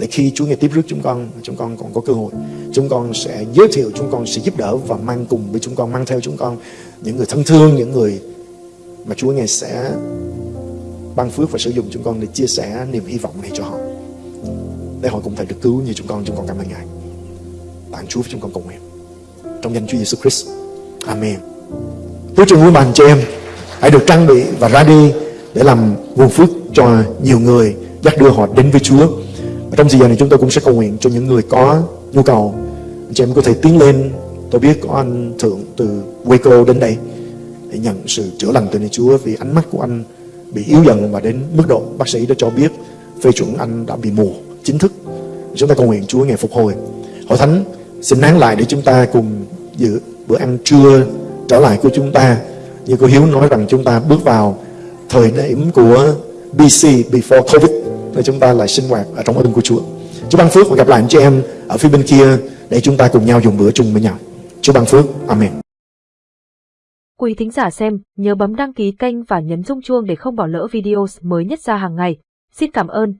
Để khi Chúa nghe tiếp rước chúng con, chúng con còn có cơ hội, chúng con sẽ giới thiệu, chúng con sẽ giúp đỡ và mang cùng với chúng con, mang theo chúng con những người thân thương, những người mà Chúa nghe sẽ ban phước và sử dụng chúng con để chia sẻ niềm hy vọng này cho họ. Để họ cũng thể được cứu như chúng con, chúng con cảm ơn Ngài. Tặng Chúa với chúng con cùng em Trong danh Chúa Giêsu Christ. Amen. Chúa trường vui bàn cho em hãy được trang bị và ra đi để làm nguồn phước cho nhiều người dắt đưa họ đến với Chúa. Và trong giờ này chúng tôi cũng sẽ cầu nguyện cho những người có nhu cầu. Anh chị em có thể tiến lên. Tôi biết có anh Thượng từ Waco đến đây để nhận sự chữa lành từ nơi Chúa vì ánh mắt của anh bị yếu dần và đến mức độ bác sĩ đã cho biết phê chuẩn anh đã bị mù chính thức. Chúng ta cầu nguyện Chúa ngày phục hồi. Hội Thánh, xin nán lại để chúng ta cùng dự bữa ăn trưa trở lại của chúng ta như cô Hiếu nói rằng chúng ta bước vào thời điểm của BC before Covid để chúng ta lại sinh hoạt ở trong ơn của Chúa. Chúa ban phước và gặp lại anh chị em ở phía bên kia để chúng ta cùng nhau dùng bữa chung với nhau. Chúa ban phước. Amen. Quý thính giả xem, nhớ bấm đăng ký kênh và nhấn rung chuông để không bỏ lỡ video mới nhất ra hàng ngày. Xin cảm ơn.